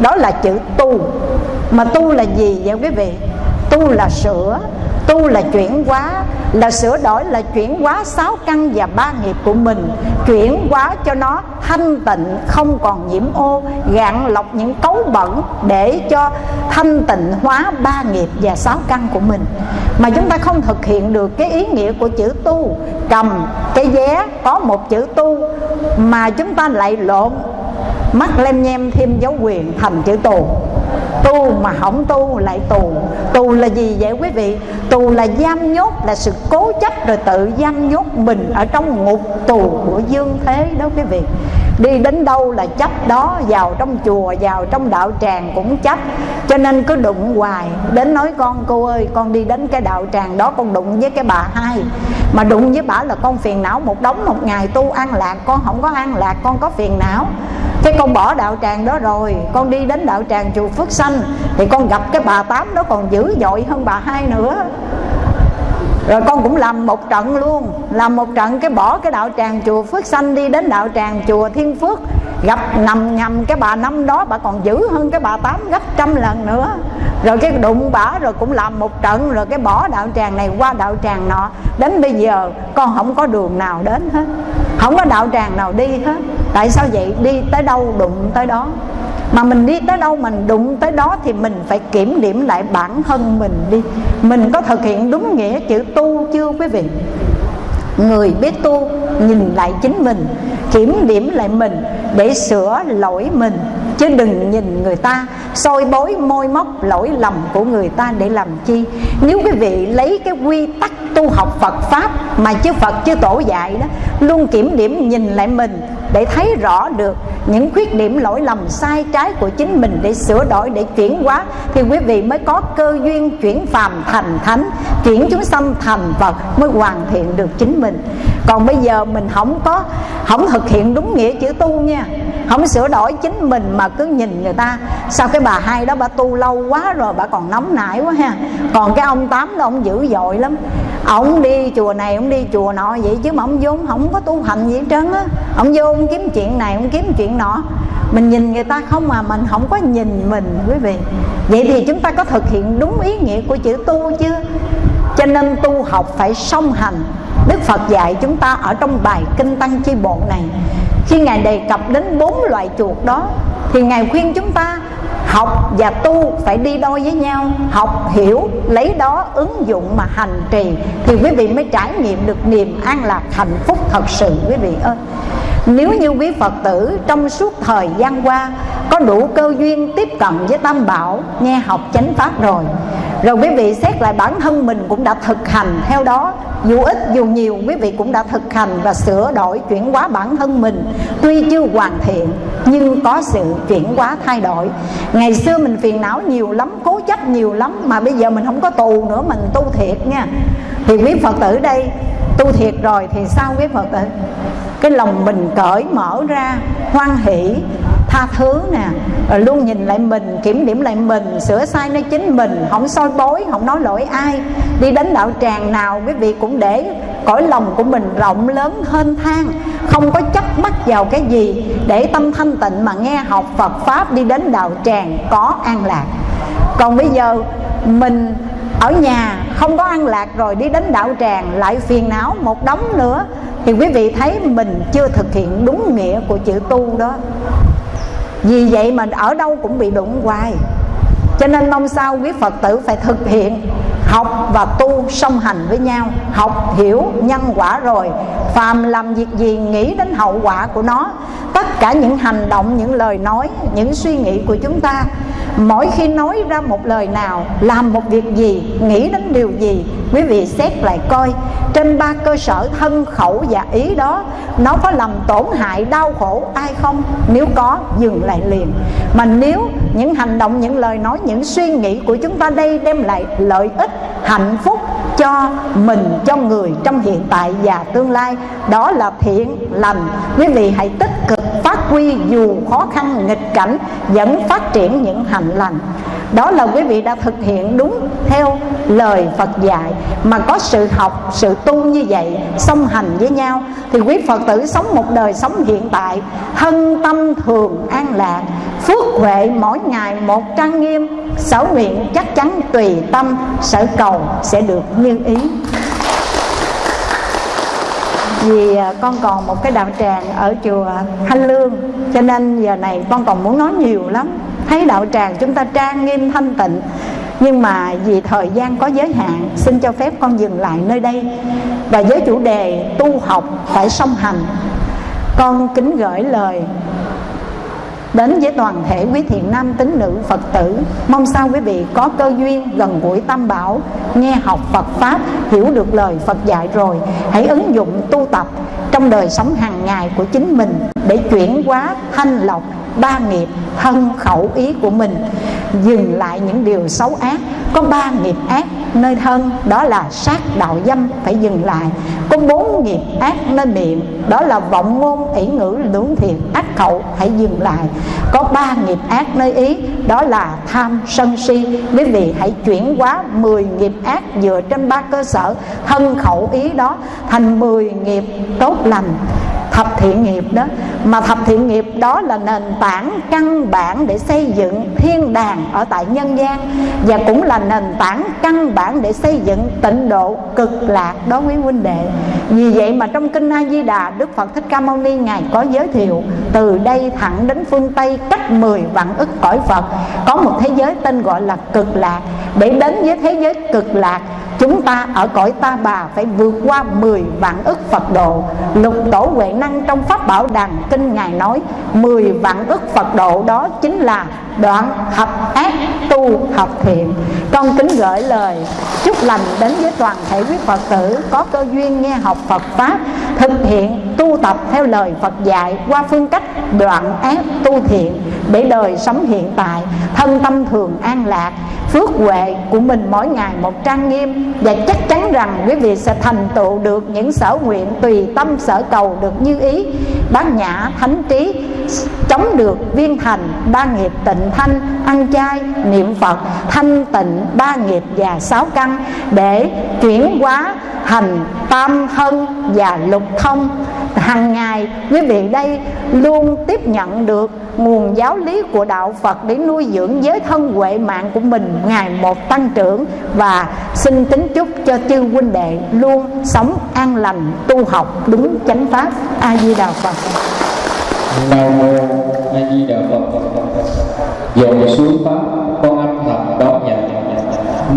Đó là chữ tu. Mà tu là gì vậy quý vị? Tu là sửa tu là chuyển hóa, là sửa đổi, là chuyển hóa sáu căn và ba nghiệp của mình. Chuyển hóa cho nó thanh tịnh, không còn nhiễm ô, gạn lọc những cấu bẩn để cho thanh tịnh hóa ba nghiệp và sáu căn của mình. Mà chúng ta không thực hiện được cái ý nghĩa của chữ tu. Cầm cái vé có một chữ tu, mà chúng ta lại lộn mắt lem nhem thêm dấu quyền thành chữ tù tu mà không tu lại tù. Tù là gì vậy quý vị? Tù là giam nhốt, là sự cố chấp rồi tự giam nhốt mình ở trong ngục tù của dương thế đó quý vị. Đi đến đâu là chấp đó, vào trong chùa, vào trong đạo tràng cũng chấp. Cho nên cứ đụng hoài, đến nói, con, cô ơi, con đi đến cái đạo tràng đó, con đụng với cái bà hai. Mà đụng với bà là con phiền não một đống, một ngày tu an lạc, con không có an lạc, con có phiền não cái con bỏ đạo tràng đó rồi, con đi đến đạo tràng chùa phước sanh, thì con gặp cái bà tám đó còn dữ dội hơn bà hai nữa rồi con cũng làm một trận luôn, làm một trận cái bỏ cái đạo tràng chùa phước sanh đi đến đạo tràng chùa thiên phước. Gặp nằm nhầm cái bà năm đó, bà còn dữ hơn cái bà tám gấp trăm lần nữa. Rồi cái đụng bả rồi cũng làm một trận, rồi cái bỏ đạo tràng này qua đạo tràng nọ. Đến bây giờ, con không có đường nào đến hết. Không có đạo tràng nào đi hết. Tại sao vậy? Đi tới đâu đụng tới đó mà mình đi tới đâu mình đụng tới đó thì mình phải kiểm điểm lại bản thân mình đi. Mình có thực hiện đúng nghĩa chữ tu chưa quý vị? Người biết tu nhìn lại chính mình, kiểm điểm lại mình để sửa lỗi mình. Chứ đừng nhìn người ta soi bối môi móc lỗi lầm của người ta để làm chi. Nếu quý vị lấy cái quy tắc tu học Phật pháp mà chư Phật chư tổ dạy đó, luôn kiểm điểm nhìn lại mình để thấy rõ được những khuyết điểm lỗi lầm sai trái của chính mình để sửa đổi, để chuyển hóa, thì quý vị mới có cơ duyên chuyển phàm thành thánh, chuyển chúng sanh thành Phật mới hoàn thiện được chính mình. Còn bây giờ mình không có, không thực hiện đúng nghĩa chữ tu nha. Không sửa đổi chính mình mà cứ nhìn người ta. Sao cái bà hai đó bà tu lâu quá rồi, bà còn nóng nảy quá ha. Còn cái ông tám đó ông dữ dội lắm. Ông đi chùa này, ông đi chùa nọ vậy chứ mà ông vốn không có tu hành gì hết trơn á. Ông vô không kiếm chuyện này, không kiếm chuyện nọ. Mình nhìn người ta không mà mình không có nhìn mình, quý vị. Vậy thì chúng ta có thực hiện đúng ý nghĩa của chữ tu chưa cho nên tu học phải song hành. Đức Phật dạy chúng ta ở trong bài Kinh Tăng Chi Bộ này, Khi Ngài đề cập đến bốn loại chuột đó, Thì Ngài khuyên chúng ta học và tu phải đi đôi với nhau, Học, hiểu, lấy đó ứng dụng mà hành trì, Thì quý vị mới trải nghiệm được niềm an lạc hạnh phúc thật sự, quý vị ơi nếu như quý Phật tử trong suốt thời gian qua Có đủ cơ duyên tiếp cận với Tam Bảo, Nghe học chánh pháp rồi Rồi quý vị xét lại bản thân mình cũng đã thực hành theo đó, Dù ít dù nhiều quý vị cũng đã thực hành Và sửa đổi chuyển hóa bản thân mình, Tuy chưa hoàn thiện nhưng có sự chuyển hóa thay đổi. Ngày xưa mình phiền não nhiều lắm, Cố chấp nhiều lắm Mà bây giờ mình không có tù nữa, Mình tu thiệt nha. Thì quý Phật tử đây tu thiệt rồi thì sao quý Phật tử cái lòng mình cởi mở ra, hoan hỷ, tha thứ nè, rồi luôn nhìn lại mình, kiểm điểm lại mình, sửa sai nơi chính mình, không soi bối, không nói lỗi ai. Đi đến đạo tràng nào, quý vị cũng để cõi lòng của mình rộng lớn hơn thang. Không có chấp mắc vào cái gì để tâm thanh tịnh mà nghe học Phật pháp đi đến đạo tràng có an lạc. Còn bây giờ mình ở nhà không có ăn lạc rồi đi đến đạo tràng, lại phiền não một đống nữa. Thì quý vị thấy mình chưa thực hiện đúng nghĩa của chữ tu đó. Vì vậy mà ở đâu cũng bị đụng hoài. Cho nên mong sao quý phật tử phải thực hiện học và tu song hành với nhau. Học hiểu nhân quả rồi, phàm làm việc gì nghĩ đến hậu quả của nó tất cả những hành động, những lời nói, những suy nghĩ của chúng ta, mỗi khi nói ra một lời nào, làm một việc gì, nghĩ đến điều gì, quý vị xét lại coi. Trên ba cơ sở thân khẩu và ý đó, nó có làm tổn hại, đau khổ ai không? Nếu có, dừng lại liền. Mà nếu những hành động, những lời nói, những suy nghĩ của chúng ta đây đem lại lợi ích, hạnh phúc cho mình, cho người trong hiện tại và tương lai, đó là thiện lành. Quý vị hãy tích cực phát huy dù khó khăn, nghịch cảnh, vẫn phát triển những hành lành. Đó là quý vị đã thực hiện đúng theo lời Phật dạy. Mà có sự học, sự tu như vậy, song hành với nhau, thì quý Phật tử sống một đời sống hiện tại thân tâm thường an lạc, phước huệ mỗi ngày một trang nghiêm, sở nguyện chắc chắn tùy tâm, sở cầu sẽ được như ý vì à, con còn một cái đạo tràng ở chùa Thanh Lương, cho nên giờ này con còn muốn nói nhiều lắm. Thấy đạo tràng chúng ta trang nghiêm thanh tịnh, nhưng mà vì thời gian có giới hạn, xin cho phép con dừng lại nơi đây. Và với chủ đề tu học phải song hành, con kính gửi lời đến với toàn thể quý thiện nam tín nữ Phật tử, mong sao quý vị có cơ duyên gần gũi tam bảo, nghe học Phật pháp, hiểu được lời Phật dạy rồi, hãy ứng dụng tu tập trong đời sống hàng ngày của chính mình để chuyển hóa thanh lọc ba nghiệp thân khẩu ý của mình. Dừng lại những điều xấu ác. Có ba nghiệp ác nơi thân, đó là sát đạo dâm, phải dừng lại. Có bốn nghiệp ác nơi miệng, đó là vọng ngôn, ỷ ngữ, lưỡng thiệt ác khẩu hãy dừng lại. Có ba nghiệp ác nơi ý, đó là tham, sân si. Quý vị hãy chuyển hóa 10 nghiệp ác dựa trên ba cơ sở. Thân khẩu ý đó thành 10 nghiệp tốt lành thập thiện nghiệp đó. Mà thập thiện nghiệp đó là nền tảng, căn bản để xây dựng thiên đàng ở tại nhân gian. Và cũng là nền tảng, căn bản để xây dựng tịnh độ cực lạc đó quý huynh đệ. Vì vậy mà trong kinh A Di Đà, Đức Phật Thích Ca Mâu Ni ngài có giới thiệu, từ đây thẳng đến phương Tây cách 10 vạn ức cõi Phật, có một thế giới tên gọi là cực lạc. Để đến với thế giới cực lạc chúng ta ở cõi ta bà phải vượt qua 10 vạn ức Phật độ. Lục tổ huệ năng trong pháp bảo đàn kinh ngài nói 10 vạn ức Phật độ đó chính là đoạn hợp ác tu hợp thiện. Con kính gửi lời chúc lành đến với toàn thể quý Phật tử có cơ duyên nghe học Phật pháp, thực hiện tu tập theo lời Phật dạy qua phương cách đoạn ác tu thiện để đời sống hiện tại, thân tâm thường an lạc phước huệ của mình mỗi ngày một trang nghiêm. Và chắc chắn rằng quý vị sẽ thành tựu được những sở nguyện tùy tâm sở cầu được như ý. Bát nhã, thánh trí, chống được viên thành ba nghiệp tịnh thanh, ăn chay, niệm phật, thanh tịnh, ba nghiệp và sáu căn. Để chuyển hóa thành tam thân và lục thông. Hàng ngày, quý vị đây luôn tiếp nhận được nguồn giáo lý của đạo Phật để nuôi dưỡng giới thân huệ mạng của mình. Ngày một tăng trưởng và xin kính chúc cho chư huynh đệ luôn sống an lành, tu học đúng chánh pháp. A di đà phật. Nam mô a di đà phật dồn xuống pháp, con âm thầm đón nhận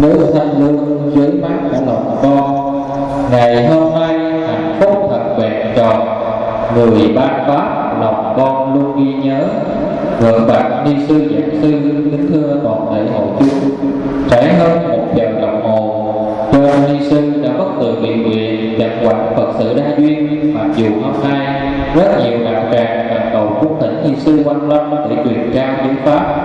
nước thanh lương dưới mát của lòng con, ngày hôm nay hạnh phúc thật vẹn tròn. Người ban pháp con luôn ghi nhớ. Vợ bạn ni sư giảng sư kính thưa toàn thể hội chúng. Trải hơn một giờ đồng hồ cho ni sư đã bất từ bị nguyện đặt quả phật sự đa duyên. Mặc dù hôm nay, rất nhiều đạo tràng và cầu phúc thỉnh ni sư quan lâm để truyền trao những pháp.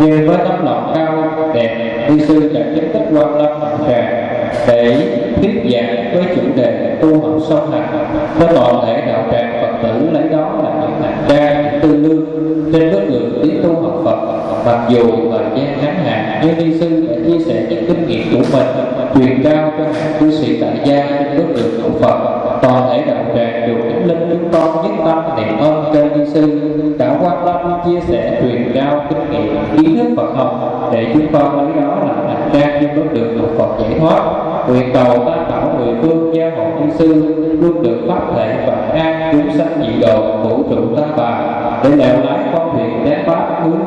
Nhưng với tấm lòng cao, đẹp ni sư đã chính thức quan lâm đạo tràng. Để thuyết giảng với chủ đề tu học song hành cho toàn thể đạo tràng mặc dù thời gian ngắn hạn nhưng ni sư đã chia sẻ những kinh nghiệm của mình, truyền trao cho các cư sĩ tại gia trên bước đường học phật, toàn thể đạo tràng dù kính linh chúng con nhất tâm niệm ơn cho ni sư. Đã quan tâm chia sẻ truyền trao kinh nghiệm kiến thức phật học để chúng con lấy đó là hành trang trên bước đường học phật giải thoát. Nguyện cầu tam bảo mười phương gia hộ ni sư, luôn được pháp thể và an chúng sanh dị độ, vũ trụ tam bảo để lèo lái con thuyền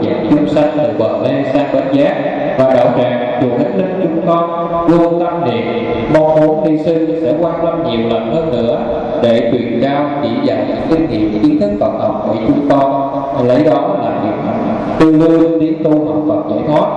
đến pháp chúng sanh từ bờ mê sang bến giác và đạo tràng chùa hết linh chúng con, luôn tâm niệm, mong muốn ni sư sẽ quan tâm nhiều lần hơn nữa để truyền cao chỉ dạy những kinh nghiệm kiến thức Phật học của chúng con. Lấy đó là niềm tư lương tiến tu học Phật giải thoát.